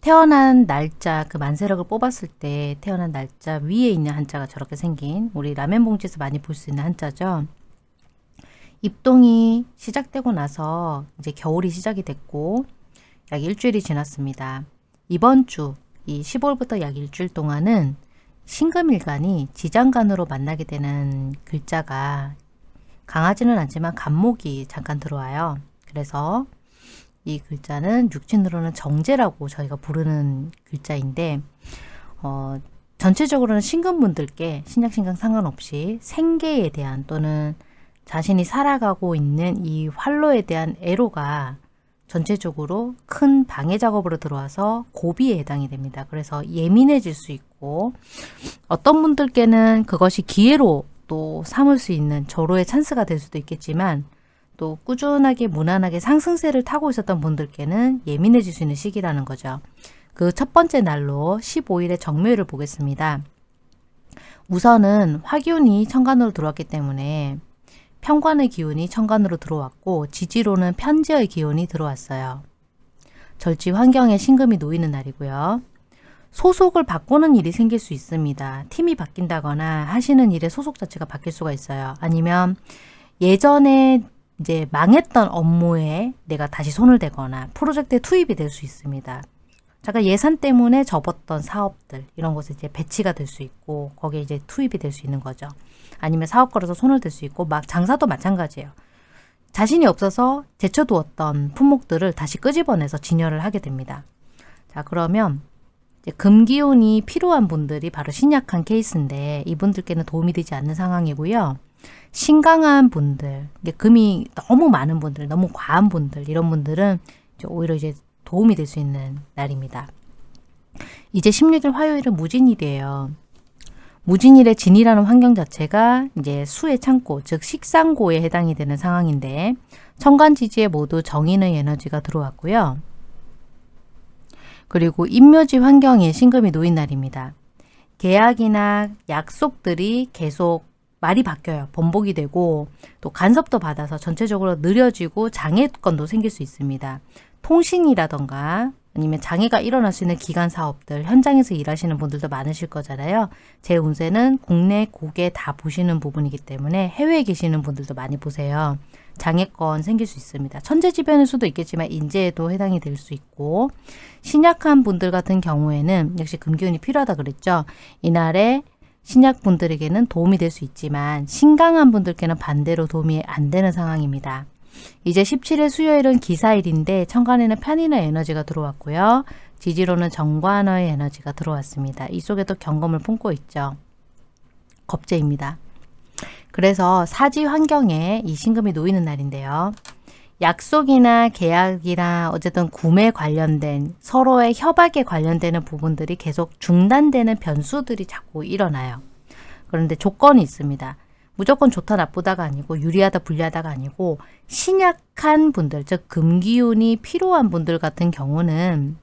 태어난 날짜, 그 만세력을 뽑았을 때 태어난 날짜 위에 있는 한자가 저렇게 생긴 우리 라면 봉지에서 많이 볼 수 있는 한자죠. 입동이 시작되고 나서 이제 겨울이 시작이 됐고 약 일주일이 지났습니다. 이번 주, 이 15일부터 약 일주일 동안은 신금일간이 지장간으로 만나게 되는 글자가 강하지는 않지만 간목이 잠깐 들어와요. 그래서 이 글자는 육친으로는 정제라고 저희가 부르는 글자인데 어, 전체적으로는 신금분들께 신약신강 상관없이 생계에 대한 또는 자신이 살아가고 있는 이 활로에 대한 애로가 전체적으로 큰 방해 작업으로 들어와서 고비에 해당이 됩니다. 그래서 예민해질 수 있고 어떤 분들께는 그것이 기회로 또 삼을 수 있는 절호의 찬스가 될 수도 있겠지만 또 꾸준하게 무난하게 상승세를 타고 있었던 분들께는 예민해질 수 있는 시기라는 거죠. 그 첫 번째 날로 15일의 정묘일을 보겠습니다. 우선은 화기운이 천간으로 들어왔기 때문에 편관의 기운이 천간으로 들어왔고 지지로는 편지의 기운이 들어왔어요. 절지 환경에 신금이 놓이는 날이고요. 소속을 바꾸는 일이 생길 수 있습니다. 팀이 바뀐다거나 하시는 일의 소속 자체가 바뀔 수가 있어요. 아니면 예전에 이제 망했던 업무에 내가 다시 손을 대거나 프로젝트에 투입이 될 수 있습니다. 잠깐 예산 때문에 접었던 사업들 이런 곳에 이제 배치가 될 수 있고 거기에 이제 투입이 될 수 있는 거죠. 아니면 사업 걸어서 손을 댈 수 있고 막 장사도 마찬가지예요. 자신이 없어서 제쳐두었던 품목들을 다시 끄집어내서 진열을 하게 됩니다. 자 그러면 금기운이 필요한 분들이 바로 신약한 케이스인데 이분들께는 도움이 되지 않는 상황이고요. 신강한 분들, 금이 너무 많은 분들, 너무 과한 분들 이런 분들은 이제 오히려 이제 도움이 될 수 있는 날입니다. 이제 16일 화요일은 무진일이에요. 무진일의 진이라는 환경 자체가 이제 수의 창고, 즉 식상고에 해당이 되는 상황인데 천간지지에 모두 정인의 에너지가 들어왔고요. 그리고 임묘지 환경에 신금이 놓인 날입니다. 계약이나 약속들이 계속 말이 바뀌어요. 번복이 되고 또 간섭도 받아서 전체적으로 느려지고 장애건도 생길 수 있습니다. 통신이라던가 아니면 장애가 일어날 수 있는 기간 사업들 현장에서 일하시는 분들도 많으실 거잖아요. 제 운세는 국내 국외 다 보시는 부분이기 때문에 해외에 계시는 분들도 많이 보세요. 장애권 생길 수 있습니다. 천재지변일 수도 있겠지만 인재에도 해당이 될 수 있고 신약한 분들 같은 경우에는 역시 금기운이 필요하다 그랬죠. 이날에 신약 분들에게는 도움이 될 수 있지만 신강한 분들께는 반대로 도움이 안 되는 상황입니다. 이제 17일 수요일은 기사일인데 천간에는 편인의 에너지가 들어왔고요. 지지로는 정관의 에너지가 들어왔습니다. 이 속에도 경검을 품고 있죠. 겁재입니다. 그래서 사지 환경에 이 신금이 놓이는 날인데요. 약속이나 계약이나 어쨌든 구매 관련된 서로의 협약에 관련되는 부분들이 계속 중단되는 변수들이 자꾸 일어나요. 그런데 조건이 있습니다. 무조건 좋다 나쁘다가 아니고 유리하다 불리하다가 아니고 신약한 분들 즉 금기운이 필요한 분들 같은 경우는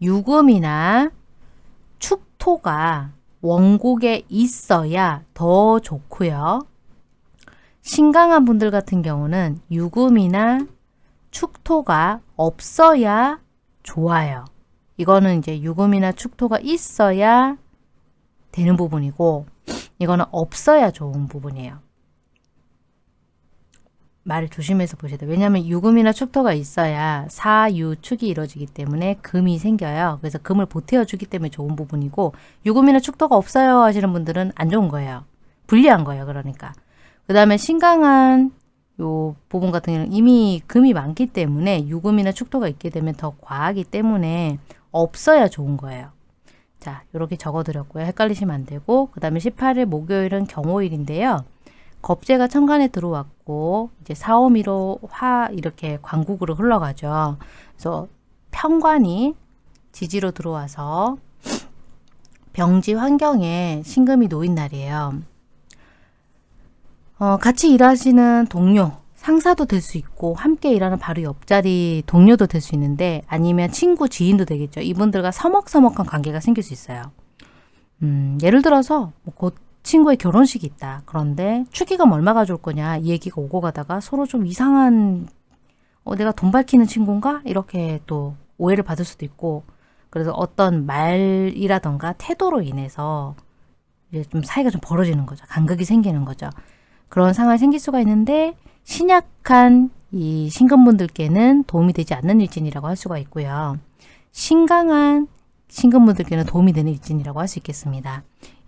유금이나 축토가 원곡에 있어야 더 좋고요. 신강한 분들 같은 경우는 유금이나 축토가 없어야 좋아요. 이거는 이제 유금이나 축토가 있어야 되는 부분이고 이거는 없어야 좋은 부분이에요. 말을 조심해서 보셔야 돼요. 왜냐하면 유금이나 축토가 있어야 사유축이 이루어지기 때문에 금이 생겨요. 그래서 금을 보태어주기 때문에 좋은 부분이고 유금이나 축토가 없어요 하시는 분들은 안 좋은 거예요. 불리한 거예요. 그러니까. 그 다음에 신강한 요 부분 같은 경우는 이미 금이 많기 때문에 유금이나 축토가 있게 되면 더 과하기 때문에 없어야 좋은 거예요. 자, 이렇게 적어드렸고요. 헷갈리시면 안 되고 그 다음에 18일 목요일은 경호일인데요. 겁재가 천간에 들어왔고 이제 사오미로 화 이렇게 광국으로 흘러가죠. 그래서 평관이 지지로 들어와서 병지 환경에 신금이 놓인 날이에요. 어, 같이 일하시는 동료, 상사도 될 수 있고 함께 일하는 바로 옆자리 동료도 될 수 있는데 아니면 친구, 지인도 되겠죠. 이분들과 서먹서먹한 관계가 생길 수 있어요. 음, 예를 들어서 뭐 곧 친구의 결혼식이 있다. 그런데 축의금 얼마 가져올 거냐 이 얘기가 오고 가다가 서로 좀 이상한 어, 내가 돈 밝히는 친구인가? 이렇게 또 오해를 받을 수도 있고 그래서 어떤 말이라던가 태도로 인해서 이제 좀 사이가 좀 벌어지는 거죠. 간극이 생기는 거죠. 그런 상황이 생길 수가 있는데 신약한 이 신금분들께는 도움이 되지 않는 일진이라고 할 수가 있고요. 신강한 신금분들께는 도움이 되는 일진이라고 할 수 있겠습니다.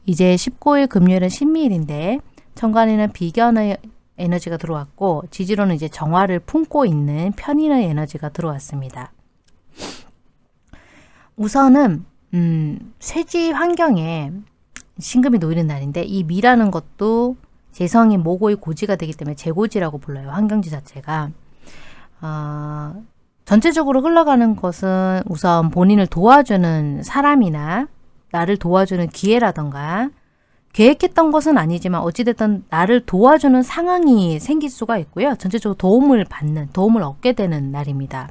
이제 19일 금요일은 신미일인데 천간에는 비견의 에너지가 들어왔고 지지로는 이제 정화를 품고 있는 편인의 에너지가 들어왔습니다. 우선은 음, 쇠지 환경에 신금이 놓이는 날인데 이 미라는 것도 재성이 모고의 고지가 되기 때문에 재고지라고 불러요. 환경지 자체가. 어, 전체적으로 흘러가는 것은 우선 본인을 도와주는 사람이나 나를 도와주는 기회라던가 계획했던 것은 아니지만 어찌됐든 나를 도와주는 상황이 생길 수가 있고요. 전체적으로 도움을 받는, 도움을 얻게 되는 날입니다.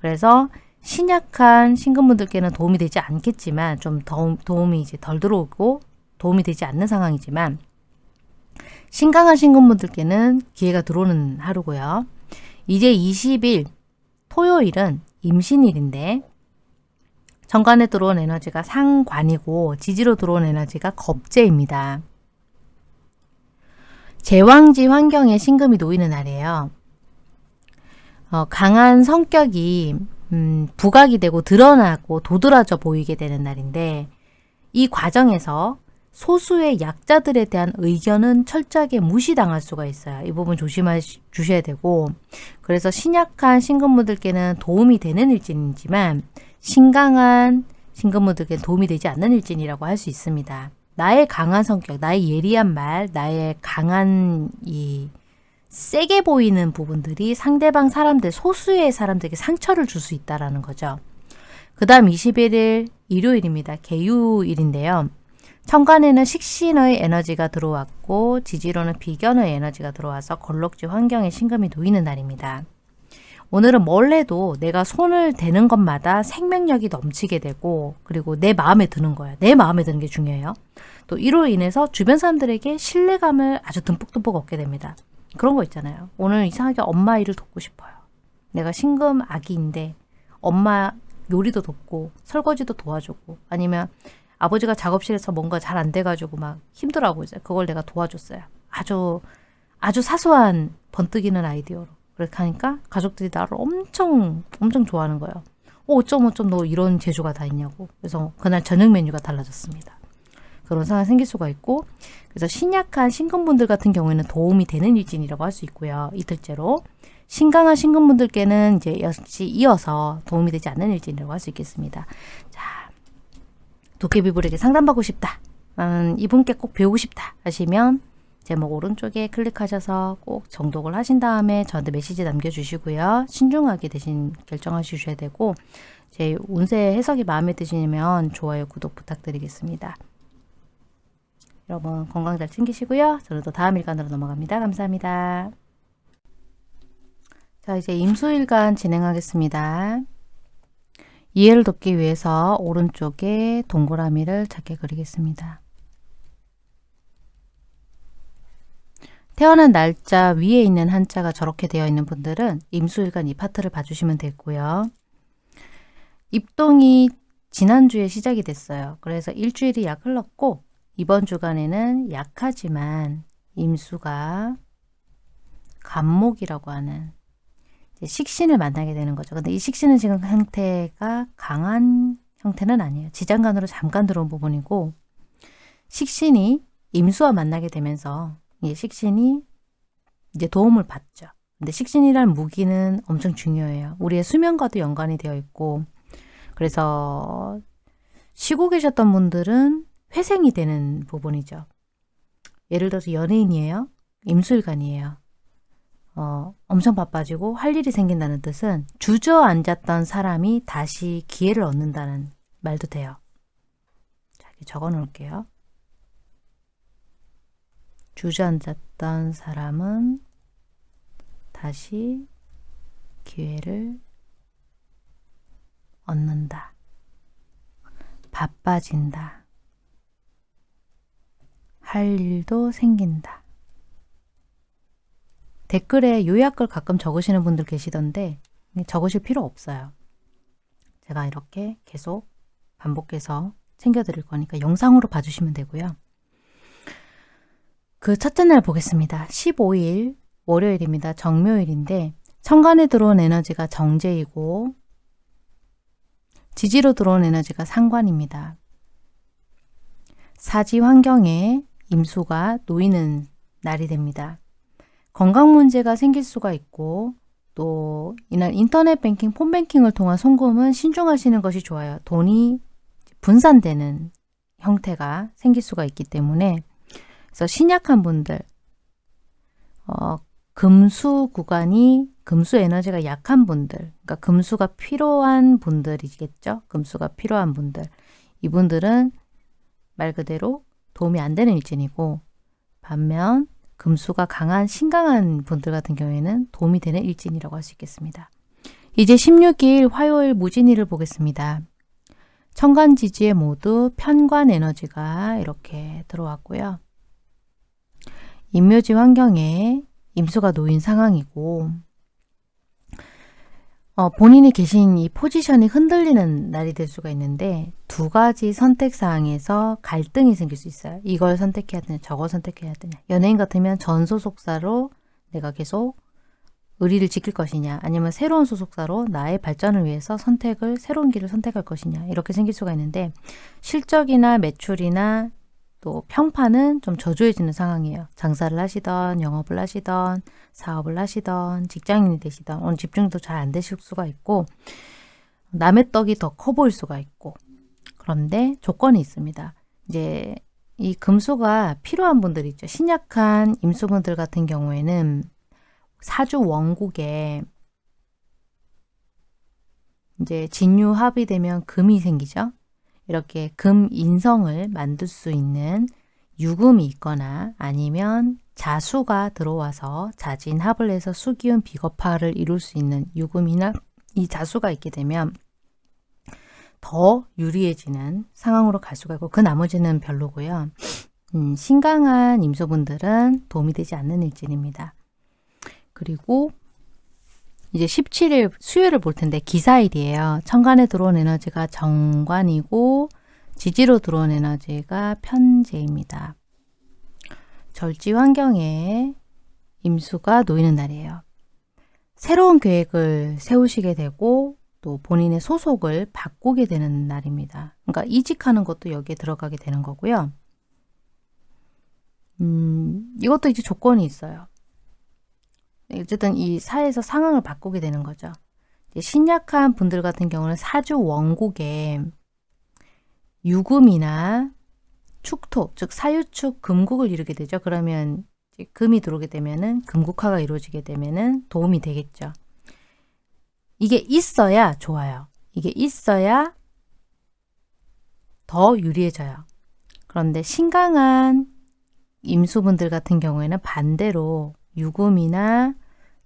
그래서 신약한 신금분들께는 도움이 되지 않겠지만 좀 도움, 도움이 이제 덜 들어오고 도움이 되지 않는 상황이지만 신강한 신금분들께는 기회가 들어오는 하루고요. 이제 20일 토요일은 임신일인데 정관에 들어온 에너지가 상관이고 지지로 들어온 에너지가 겁재입니다. 제왕지 환경에 신금이 놓이는 날이에요. 어, 강한 성격이 음, 부각이 되고 드러나고 도드라져 보이게 되는 날인데 이 과정에서 소수의 약자들에 대한 의견은 철저하게 무시당할 수가 있어요. 이 부분 조심하셔야 되고 그래서 신약한 신금무들께는 도움이 되는 일진이지만 신강한 신금무들께 도움이 되지 않는 일진이라고 할 수 있습니다. 나의 강한 성격, 나의 예리한 말, 나의 강한 이 세게 보이는 부분들이 상대방 사람들, 소수의 사람들에게 상처를 줄 수 있다는 거죠. 그 다음 21일 일요일입니다. 개유일인데요. 천간에는 식신의 에너지가 들어왔고 지지로는 비견의 에너지가 들어와서 걸럭지 환경에 신금이 놓이는 날입니다. 오늘은 뭘 해도 내가 손을 대는 것마다 생명력이 넘치게 되고 그리고 내 마음에 드는 거야. 내 마음에 드는 게 중요해요. 또 이로 인해서 주변 사람들에게 신뢰감을 아주 듬뿍듬뿍 얻게 됩니다. 그런 거 있잖아요. 오늘 이상하게 엄마 일을 돕고 싶어요. 내가 신금 아기인데 엄마 요리도 돕고 설거지도 도와주고 아니면 아버지가 작업실에서 뭔가 잘 안 돼가지고 막 힘들어하고 있어요. 그걸 내가 도와줬어요. 아주 아주 사소한 번뜩이는 아이디어로 그렇게 하니까 가족들이 나를 엄청 엄청 좋아하는 거예요. 어, 어쩜 어쩜 너 이런 재주가 다 있냐고. 그래서 그날 저녁 메뉴가 달라졌습니다. 그런 상황이 생길 수가 있고 그래서 신약한 신금분들 같은 경우에는 도움이 되는 일진이라고 할 수 있고요. 이틀째로 신강한 신금분들께는 이제 역시 이어서 도움이 되지 않는 일진이라고 할 수 있겠습니다. 자, 도깨비불에게 상담받고 싶다. 음, 이분께 꼭 배우고 싶다 하시면 제목 오른쪽에 클릭하셔서 꼭 정독을 하신 다음에 저한테 메시지 남겨주시고요. 신중하게 대신 결정하셔야 되고 제 운세 해석이 마음에 드시면 좋아요, 구독 부탁드리겠습니다. 여러분 건강 잘 챙기시고요. 저는 또 다음 일간으로 넘어갑니다. 감사합니다. 자 이제 임수일간 진행하겠습니다. 이해를 돕기 위해서 오른쪽에 동그라미를 작게 그리겠습니다. 태어난 날짜 위에 있는 한자가 저렇게 되어 있는 분들은 임수일간 이 파트를 봐주시면 되고요. 입동이 지난주에 시작이 됐어요. 그래서 일주일이 약 흘렀고 이번 주간에는 약하지만 임수가 간목이라고 하는 식신을 만나게 되는 거죠. 근데 이 식신은 지금 형태가 강한 형태는 아니에요. 지장간으로 잠깐 들어온 부분이고 식신이 임수와 만나게 되면서 이 식신이 이제 도움을 받죠. 근데 식신이란 무기는 엄청 중요해요. 우리의 수면과도 연관이 되어 있고 그래서 쉬고 계셨던 분들은 회생이 되는 부분이죠. 예를 들어서 연예인이에요. 임술관이에요. 어, 엄청 바빠지고 할 일이 생긴다는 뜻은 주저앉았던 사람이 다시 기회를 얻는다는 말도 돼요. 자, 적어 놓을게요. 주저앉았던 사람은 다시 기회를 얻는다. 바빠진다. 할 일도 생긴다. 댓글에 요약글 가끔 적으시는 분들 계시던데 적으실 필요 없어요. 제가 이렇게 계속 반복해서 챙겨드릴 거니까 영상으로 봐주시면 되고요. 그 첫째 날 보겠습니다. 15일 월요일입니다. 정묘일인데 천간에 들어온 에너지가 정제이고 지지로 들어온 에너지가 상관입니다. 사지 환경에 임수가 놓이는 날이 됩니다. 건강 문제가 생길 수가 있고 또 이날 인터넷 뱅킹, 폰뱅킹을 통한 송금은 신중하시는 것이 좋아요. 돈이 분산되는 형태가 생길 수가 있기 때문에 그래서 신약한 분들 어, 금수 구간이 금수 에너지가 약한 분들 그러니까 금수가 필요한 분들이겠죠. 금수가 필요한 분들 이분들은 말 그대로 도움이 안 되는 일진이고 반면 금수가 강한 신강한 분들 같은 경우에는 도움이 되는 일진이라고 할 수 있겠습니다. 이제 16일 화요일 무진일을 보겠습니다. 천간지지에 모두 편관 에너지가 이렇게 들어왔고요. 임묘지 환경에 임수가 놓인 상황이고 어, 본인이 계신 이 포지션이 흔들리는 날이 될 수가 있는데 두 가지 선택사항에서 갈등이 생길 수 있어요. 이걸 선택해야 되냐 저걸 선택해야 되냐 연예인 같으면 전 소속사로 내가 계속 의리를 지킬 것이냐 아니면 새로운 소속사로 나의 발전을 위해서 선택을 새로운 길을 선택할 것이냐 이렇게 생길 수가 있는데 실적이나 매출이나 또 평판은 좀 저조해지는 상황이에요. 장사를 하시던 영업을 하시던 사업을 하시던 직장인이 되시던 오늘 집중도 잘 안 되실 수가 있고 남의 떡이 더 커 보일 수가 있고 그런데 조건이 있습니다. 이제 이 금수가 필요한 분들 있죠. 신약한 임수분들 같은 경우에는 사주 원국에 이제 진유 합이 되면 금이 생기죠. 이렇게 금 인성을 만들 수 있는 유금이 있거나 아니면 자수가 들어와서 자진합을 해서 수기운 비겁화를 이룰 수 있는 유금이나 이 자수가 있게 되면 더 유리해지는 상황으로 갈 수가 있고 그 나머지는 별로고요. 음, 신강한 임소분들은 도움이 되지 않는 일진입니다. 그리고 이제 17일 수요일을 볼 텐데 기사일이에요. 천간에 들어온 에너지가 정관이고 지지로 들어온 에너지가 편재입니다. 절지 환경에 임수가 놓이는 날이에요. 새로운 계획을 세우시게 되고 또 본인의 소속을 바꾸게 되는 날입니다. 그러니까 이직하는 것도 여기에 들어가게 되는 거고요. 음, 이것도 이제 조건이 있어요. 어쨌든 이 사회에서 상황을 바꾸게 되는 거죠. 신약한 분들 같은 경우는 사주 원국에 유금이나 축토, 즉 사유축 금국을 이루게 되죠. 그러면 금이 들어오게 되면은 금국화가 이루어지게 되면은 도움이 되겠죠. 이게 있어야 좋아요. 이게 있어야 더 유리해져요. 그런데 신강한 임수분들 같은 경우에는 반대로 유금이나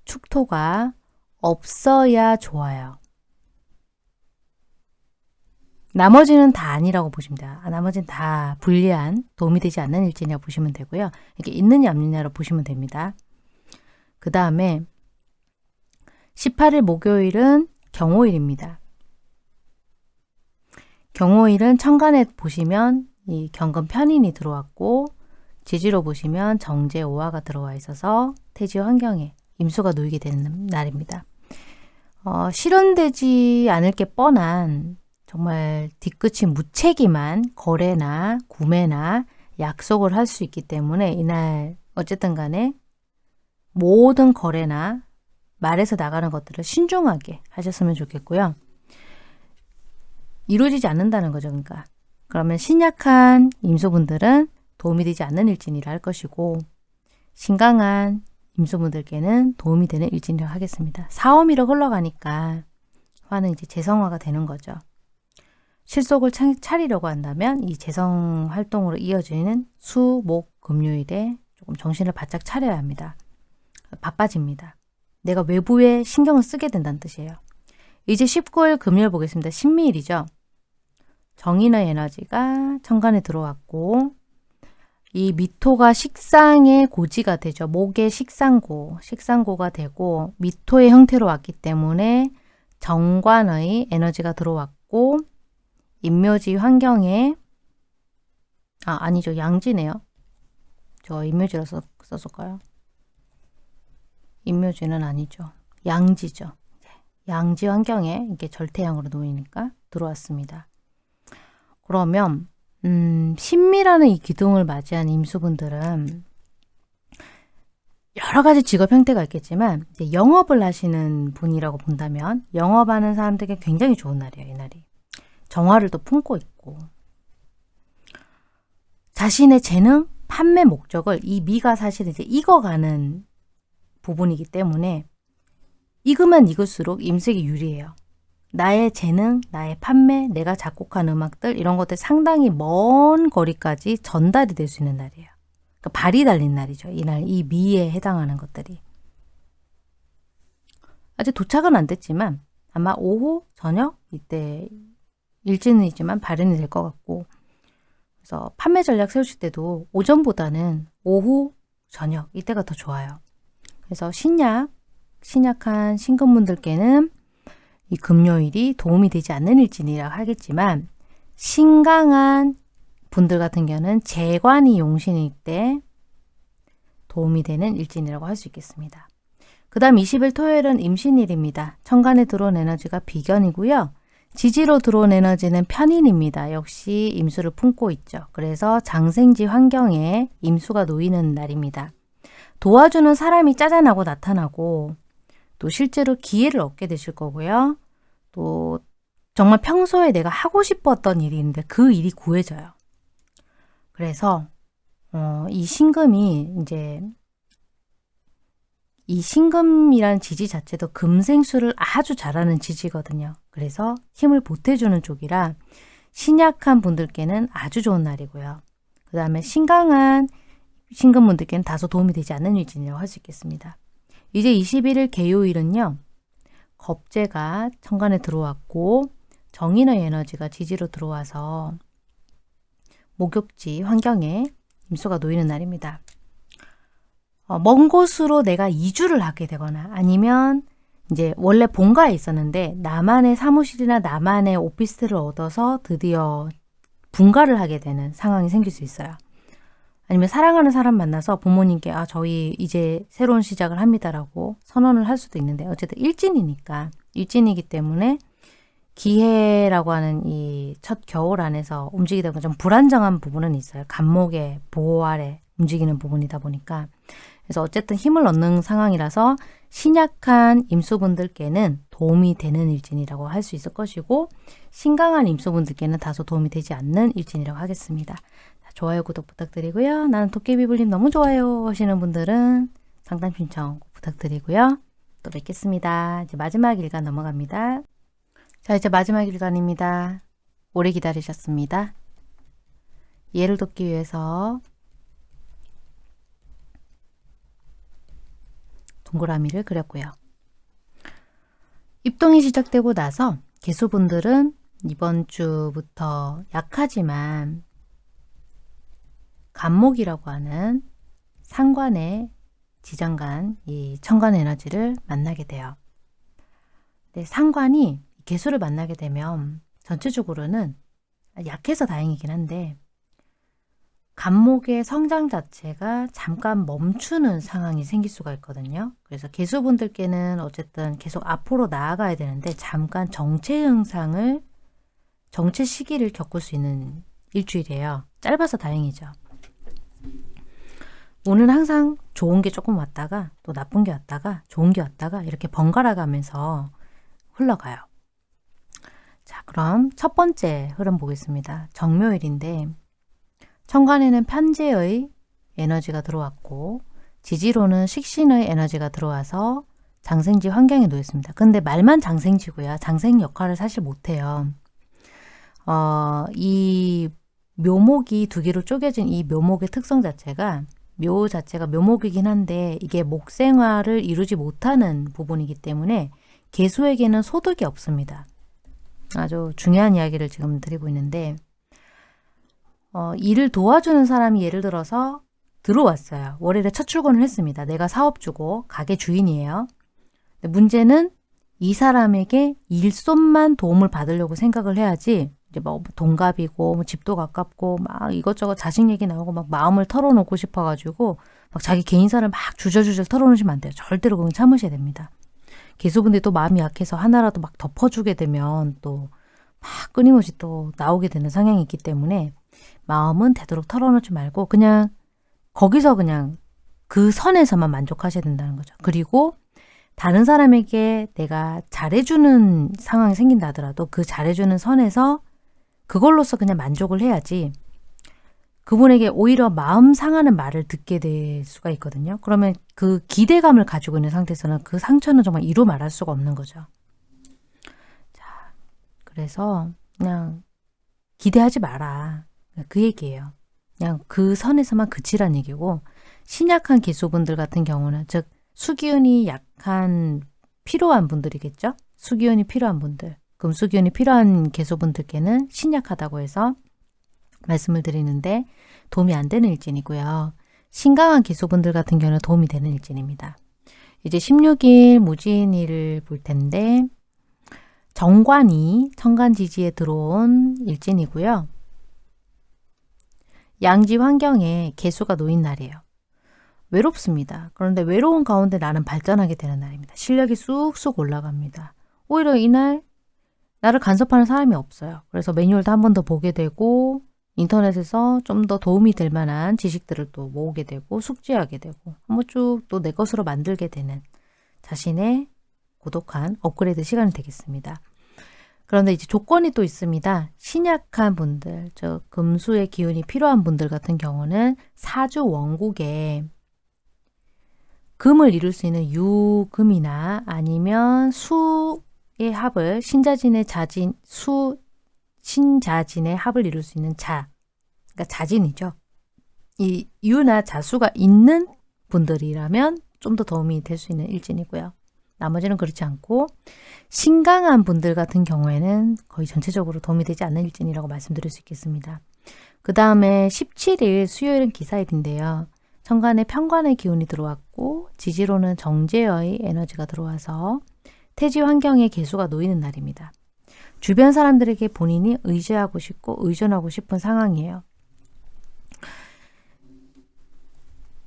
축토가 없어야 좋아요. 나머지는 다 아니라고 보시면 돼요. 아, 나머지는 다 불리한 도움이 되지 않는 일진이라고 보시면 되고요. 이게 있느냐 없느냐로 보시면 됩니다. 그 다음에 18일 목요일은 경호일입니다. 경호일은 천간에 보시면 이 경금 편인이 들어왔고 지지로 보시면 정제 오화가 들어와 있어서 태지 환경에 임수가 놓이게 되는 날입니다. 어, 실현되지 않을 게 뻔한 정말 뒤끝이 무책임한 거래나 구매나 약속을 할 수 있기 때문에 이날 어쨌든 간에 모든 거래나 말에서 나가는 것들을 신중하게 하셨으면 좋겠고요. 이루어지지 않는다는 거죠. 그러니까 그러면 신약한 임소분들은 도움이 되지 않는 일진이라 할 것이고 신강한 임소분들께는 도움이 되는 일진이라 하겠습니다. 사오미로 흘러가니까 화는 이제 재성화가 되는 거죠. 실속을 차리려고 한다면 이 재성 활동으로 이어지는 수, 목, 금요일에 조금 정신을 바짝 차려야 합니다. 바빠집니다. 내가 외부에 신경을 쓰게 된다는 뜻이에요. 이제 19일 금요일 보겠습니다. 신미일이죠. 정인의 에너지가 천간에 들어왔고 이 미토가 식상의 고지가 되죠. 목의 식상고, 식상고가 되고 미토의 형태로 왔기 때문에 정관의 에너지가 들어왔고 인묘지 환경에 아 아니죠. 양지네요. 저 인묘지라 써, 썼을까요? 인묘지는 아니죠. 양지죠. 양지 환경에 이게 절태양으로 놓이니까 들어왔습니다. 그러면 음, 신미라는 이 기둥을 맞이한 임수분들은 여러 가지 직업 형태가 있겠지만 영업을 하시는 분이라고 본다면 영업하는 사람들에게 굉장히 좋은 날이에요. 이 날이. 정화를 또 품고 있고 자신의 재능, 판매 목적을 이 미가 사실 이제 익어가는 부분이기 때문에 익으면 익을수록 임색이 유리해요. 나의 재능, 나의 판매, 내가 작곡한 음악들 이런 것들 상당히 먼 거리까지 전달이 될 수 있는 날이에요. 그러니까 발이 달린 날이죠. 이날 이 미에 해당하는 것들이. 아직 도착은 안 됐지만 아마 오후, 저녁 이때 일진이지만 발현이 될 것 같고 그래서 판매 전략 세우실 때도 오전보다는 오후, 저녁 이때가 더 좋아요. 그래서 신약, 신약한 신금분들께는 이 금요일이 도움이 되지 않는 일진이라 하겠지만 신강한 분들 같은 경우는 재관이 용신일 때 도움이 되는 일진이라고 할 수 있겠습니다. 그 다음 20일 토요일은 임신일입니다. 천간에 들어온 에너지가 비견이고요. 지지로 들어온 에너지는 편인입니다. 역시 임수를 품고 있죠. 그래서 장생지 환경에 임수가 놓이는 날입니다. 도와주는 사람이 짜잔하고 나타나고 또 실제로 기회를 얻게 되실 거고요. 또 정말 평소에 내가 하고 싶었던 일이 있는데 그 일이 구해져요. 그래서 어, 이 신금이 이제 이 신금이라는 지지 자체도 금생수를 아주 잘하는 지지거든요. 그래서 힘을 보태주는 쪽이라 신약한 분들께는 아주 좋은 날이고요. 그 다음에 신강한 신금분들께는 다소 도움이 되지 않는 일진이라고 할 수 있겠습니다. 이제 21일 개요일은요. 겁재가 천간에 들어왔고 정인의 에너지가 지지로 들어와서 목욕지 환경에 임수가 놓이는 날입니다. 어, 먼 곳으로 내가 이주를 하게 되거나 아니면 이제 원래 본가에 있었는데 나만의 사무실이나 나만의 오피스텔을 얻어서 드디어 분가를 하게 되는 상황이 생길 수 있어요. 아니면 사랑하는 사람 만나서 부모님께 아 저희 이제 새로운 시작을 합니다라고 선언을 할 수도 있는데 어쨌든 일진이니까 일진이기 때문에 기해라고 하는 이 첫 겨울 안에서 움직이다 보면 좀 불안정한 부분은 있어요. 간목의 보호 아래 움직이는 부분이다 보니까 그래서 어쨌든 힘을 얻는 상황이라서 신약한 임수분들께는 도움이 되는 일진이라고 할 수 있을 것이고 신강한 임수분들께는 다소 도움이 되지 않는 일진이라고 하겠습니다. 좋아요, 구독 부탁드리고요. 나는 도깨비불님 너무 좋아요 하시는 분들은 상담 신청 부탁드리고요. 또 뵙겠습니다. 이제 마지막 일간 넘어갑니다. 자, 이제 마지막 일간입니다. 오래 기다리셨습니다. 예를 돕기 위해서 동그라미를 그렸고요. 입동이 시작되고 나서 개수분들은 이번 주부터 약하지만 간목이라고 하는 상관의 지장간, 이 천간 에너지를 만나게 돼요. 네, 상관이 개수를 만나게 되면 전체적으로는 약해서 다행이긴 한데 간목의 성장 자체가 잠깐 멈추는 상황이 생길 수가 있거든요. 그래서 개수분들께는 어쨌든 계속 앞으로 나아가야 되는데 잠깐 정체 현상을 정체 시기를 겪을 수 있는 일주일이에요. 짧아서 다행이죠. 오늘 항상 좋은 게 조금 왔다가 또 나쁜 게 왔다가 좋은 게 왔다가 이렇게 번갈아 가면서 흘러가요. 자 그럼 첫 번째 흐름 보겠습니다. 정묘일인데 천간에는 편재의 에너지가 들어왔고 지지로는 식신의 에너지가 들어와서 장생지 환경에 놓였습니다. 근데 말만 장생지고요. 장생 역할을 사실 못해요. 어, 이 묘목이 두 개로 쪼개진 이 묘목의 특성 자체가 묘 자체가 묘목이긴 한데 이게 목생화를 이루지 못하는 부분이기 때문에 개수에게는 소득이 없습니다. 아주 중요한 이야기를 지금 드리고 있는데 어, 일을 도와주는 사람이 예를 들어서 들어왔어요. 월요일에 첫 출근을 했습니다. 내가 사업주고 가게 주인이에요. 문제는 이 사람에게 일손만 도움을 받으려고 생각을 해야지 이제 뭐 동갑이고 뭐 집도 가깝고 막 이것저것 자식 얘기 나오고 막 마음을 털어놓고 싶어가지고 막 자기 개인사를 막 주저주저 털어놓으시면 안 돼요. 절대로 그건 참으셔야 됩니다. 기수분들이 또 마음이 약해서 하나라도 막 덮어주게 되면 또 막 끊임없이 또 나오게 되는 성향이 있기 때문에 마음은 되도록 털어놓지 말고 그냥 거기서 그냥 그 선에서만 만족하셔야 된다는 거죠. 그리고 다른 사람에게 내가 잘해주는 상황이 생긴다 하더라도 그 잘해주는 선에서 그걸로서 그냥 만족을 해야지 그분에게 오히려 마음 상하는 말을 듣게 될 수가 있거든요. 그러면 그 기대감을 가지고 있는 상태에서는 그 상처는 정말 이루 말할 수가 없는 거죠. 자, 그래서 그냥 기대하지 마라. 그 얘기예요. 그냥 그 선에서만 그치란 얘기고 신약한 기수분들 같은 경우는 즉 수기운이 약한 필요한 분들이겠죠. 수기운이 필요한 분들 금수기운이 필요한 개소분들께는 신약하다고 해서 말씀을 드리는데 도움이 안 되는 일진이고요. 신강한 개소분들 같은 경우는 도움이 되는 일진입니다. 이제 16일 무진일을 볼 텐데 정관이 천간지지에 들어온 일진이고요. 양지 환경에 개수가 놓인 날이에요. 외롭습니다. 그런데 외로운 가운데 나는 발전하게 되는 날입니다. 실력이 쑥쑥 올라갑니다. 오히려 이날 나를 간섭하는 사람이 없어요. 그래서 매뉴얼도 한 번 더 보게 되고 인터넷에서 좀 더 도움이 될 만한 지식들을 또 모으게 되고 숙지하게 되고 한번 쭉 또 내 것으로 만들게 되는 자신의 고독한 업그레이드 시간이 되겠습니다. 그런데 이제 조건이 또 있습니다. 신약한 분들, 즉 금수의 기운이 필요한 분들 같은 경우는 사주 원국에 금을 이룰 수 있는 유금이나 아니면 수 의 합을 신자진의 자진 수 신자진의 합을 이룰 수 있는 자, 그러니까 자진이죠. 이 유나 자수가 있는 분들이라면 좀 더 도움이 될 수 있는 일진이고요. 나머지는 그렇지 않고 신강한 분들 같은 경우에는 거의 전체적으로 도움이 되지 않는 일진이라고 말씀드릴 수 있겠습니다. 그 다음에 17일 수요일은 기사일인데요. 천간에 편관의 기운이 들어왔고 지지로는 정제의 에너지가 들어와서 태지 환경에 개수가 놓이는 날입니다. 주변 사람들에게 본인이 의지하고 싶고 의존하고 싶은 상황이에요.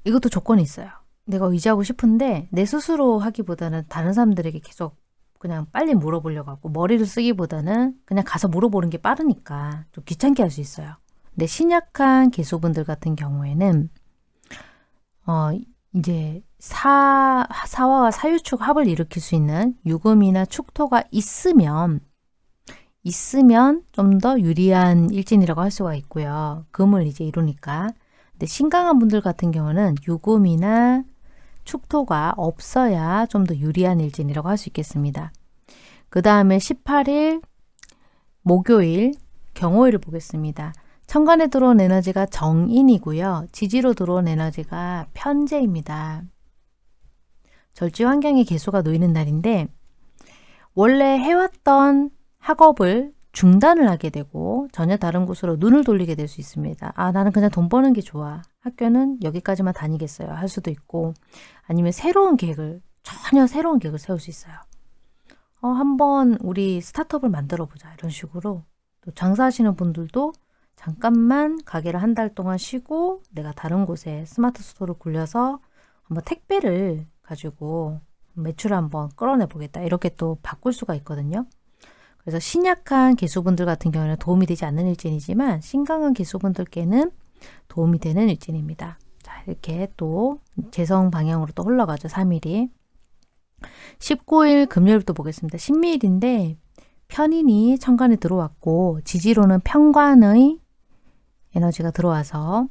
이것도 조건이 있어요. 내가 의지하고 싶은데 내 스스로 하기보다는 다른 사람들에게 계속 그냥 빨리 물어보려고 하고 머리를 쓰기보다는 그냥 가서 물어보는 게 빠르니까 좀 귀찮게 할 수 있어요. 근데 신약한 개수분들 같은 경우에는 어 이제 사, 사화와 사유축 합을 일으킬 수 있는 유금이나 축토가 있으면 있으면 좀 더 유리한 일진이라고 할 수가 있고요. 금을 이제 이루니까. 근데 신강한 분들 같은 경우는 유금이나 축토가 없어야 좀 더 유리한 일진이라고 할 수 있겠습니다. 그 다음에 18일 목요일 경호일을 보겠습니다. 천간에 들어온 에너지가 정인이고요. 지지로 들어온 에너지가 편재입니다. 절지 환경에 개수가 놓이는 날인데 원래 해왔던 학업을 중단을 하게 되고 전혀 다른 곳으로 눈을 돌리게 될 수 있습니다. 아 나는 그냥 돈 버는 게 좋아. 학교는 여기까지만 다니겠어요. 할 수도 있고 아니면 새로운 계획을 전혀 새로운 계획을 세울 수 있어요. 어, 한번 우리 스타트업을 만들어 보자 이런 식으로 또 장사하시는 분들도 잠깐만 가게를 한 달 동안 쉬고 내가 다른 곳에 스마트 스토어를 굴려서 한번 택배를 가지고 매출을 한번 끌어내 보겠다 이렇게 또 바꿀 수가 있거든요. 그래서 신약한 계수분들 같은 경우는 도움이 되지 않는 일진이지만 신강한 계수분들께는 도움이 되는 일진입니다. 자 이렇게 또 재성 방향으로 또 흘러가죠. 3일이 19일 금요일부터 보겠습니다. 신미일인데 편인이 천간에 들어왔고 지지로는 편관의 에너지가 들어와서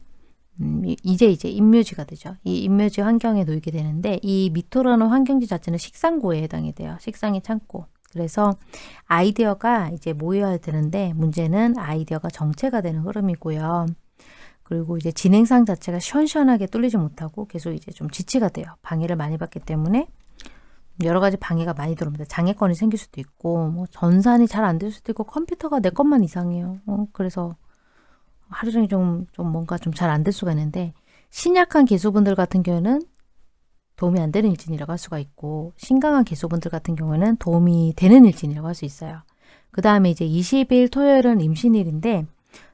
음, 이제 이제 인묘지가 되죠. 이 인묘지 환경에 놓이게 되는데 이 미토라는 환경지 자체는 식상고에 해당이 돼요. 식상의 창고. 그래서 아이디어가 이제 모여야 되는데 문제는 아이디어가 정체가 되는 흐름이고요. 그리고 이제 진행상 자체가 시원시원하게 뚫리지 못하고 계속 이제 좀 지치가 돼요. 방해를 많이 받기 때문에 여러 가지 방해가 많이 들어옵니다. 장애권이 생길 수도 있고 뭐 전산이 잘 안 될 수도 있고 컴퓨터가 내 것만 이상해요. 어, 그래서 하루 종일 좀, 좀 뭔가 좀 잘 안 될 수가 있는데 신약한 개수분들 같은 경우는 도움이 안 되는 일진이라고 할 수가 있고 신강한 개수분들 같은 경우는 도움이 되는 일진이라고 할 수 있어요. 그 다음에 이제 20일 토요일은 임신일인데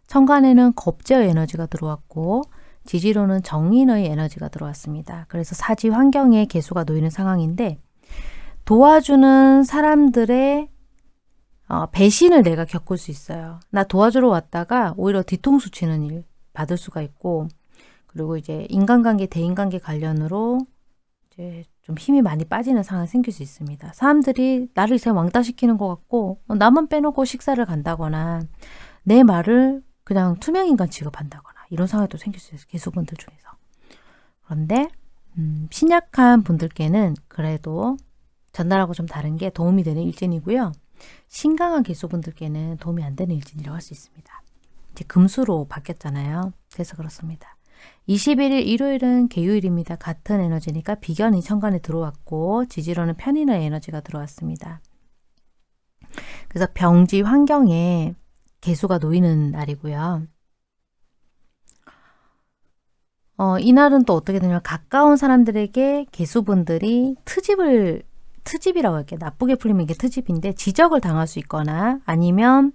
천간에는 겁제의 에너지가 들어왔고 지지로는 정인의 에너지가 들어왔습니다. 그래서 사지 환경에 개수가 놓이는 상황인데 도와주는 사람들의 어, 배신을 내가 겪을 수 있어요. 나 도와주러 왔다가 오히려 뒤통수 치는 일 받을 수가 있고 그리고 이제 인간관계, 대인관계 관련으로 이제 좀 힘이 많이 빠지는 상황이 생길 수 있습니다. 사람들이 나를 이제 왕따시키는 것 같고 어, 나만 빼놓고 식사를 간다거나 내 말을 그냥 투명인간 취급한다거나 이런 상황이 또 생길 수 있어요. 개수분들 중에서. 그런데 음, 신약한 분들께는 그래도 전날하고 좀 다른 게 도움이 되는 일진이고요. 신강한 개수분들께는 도움이 안 되는 일진이라고 할 수 있습니다. 이제 금수로 바뀌었잖아요. 그래서 그렇습니다. 21일 일요일은 개요일입니다. 같은 에너지니까 비견이 천간에 들어왔고 지지로는 편인의 에너지가 들어왔습니다. 그래서 병지 환경에 개수가 놓이는 날이고요. 어, 이날은 또 어떻게 되냐면 가까운 사람들에게 개수분들이 트집을 트집이라고 할게요. 나쁘게 풀리면 이게 트집인데 지적을 당할 수 있거나 아니면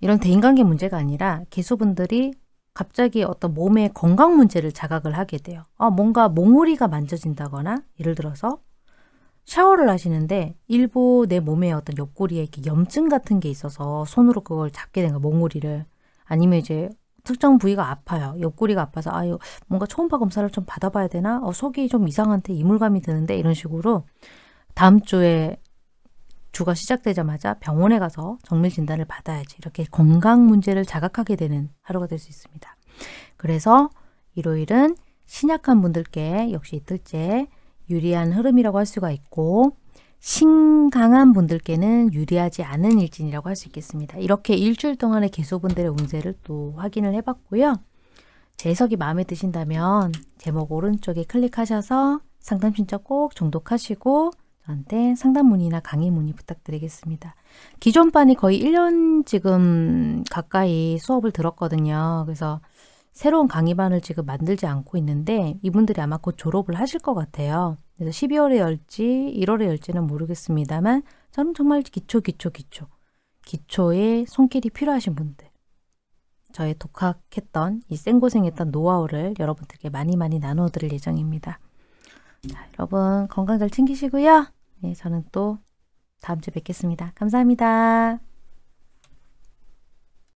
이런 대인관계 문제가 아니라 개수분들이 갑자기 어떤 몸의 건강 문제를 자각을 하게 돼요. 아, 뭔가 몽우리가 만져진다거나 예를 들어서 샤워를 하시는데 일부 내 몸에 어떤 옆구리에 이렇게 염증 같은 게 있어서 손으로 그걸 잡게 된 거예요. 몽우리를. 아니면 이제 특정 부위가 아파요. 옆구리가 아파서 아유 뭔가 초음파 검사를 좀 받아봐야 되나? 어, 속이 좀 이상한데 이물감이 드는데 이런 식으로 다음 주에 주가 시작되자마자 병원에 가서 정밀 진단을 받아야지 이렇게 건강 문제를 자각하게 되는 하루가 될 수 있습니다. 그래서 일요일은 신약한 분들께 역시 이틀째 유리한 흐름이라고 할 수가 있고 신강한 분들께는 유리하지 않은 일진이라고 할 수 있겠습니다. 이렇게 일주일 동안의 개수분들의 운세를 또 확인을 해봤고요. 제 해석이 마음에 드신다면 제목 오른쪽에 클릭하셔서 상담 신청 꼭 정독하시고 저 한테 상담 문의나 강의 문의 부탁드리겠습니다. 기존 반이 거의 1년 지금 가까이 수업을 들었거든요. 그래서 새로운 강의반을 지금 만들지 않고 있는데 이분들이 아마 곧 졸업을 하실 것 같아요. 그래서 12월에 열지 1월에 열지는 모르겠습니다만 저는 정말 기초 기초 기초 기초의 손길이 필요하신 분들 저의 독학했던 이 생고생했던 노하우를 여러분들께 많이 많이 나누어 드릴 예정입니다. 자, 여러분 건강 잘 챙기시고요. 네, 저는 또 다음 주에 뵙겠습니다. 감사합니다.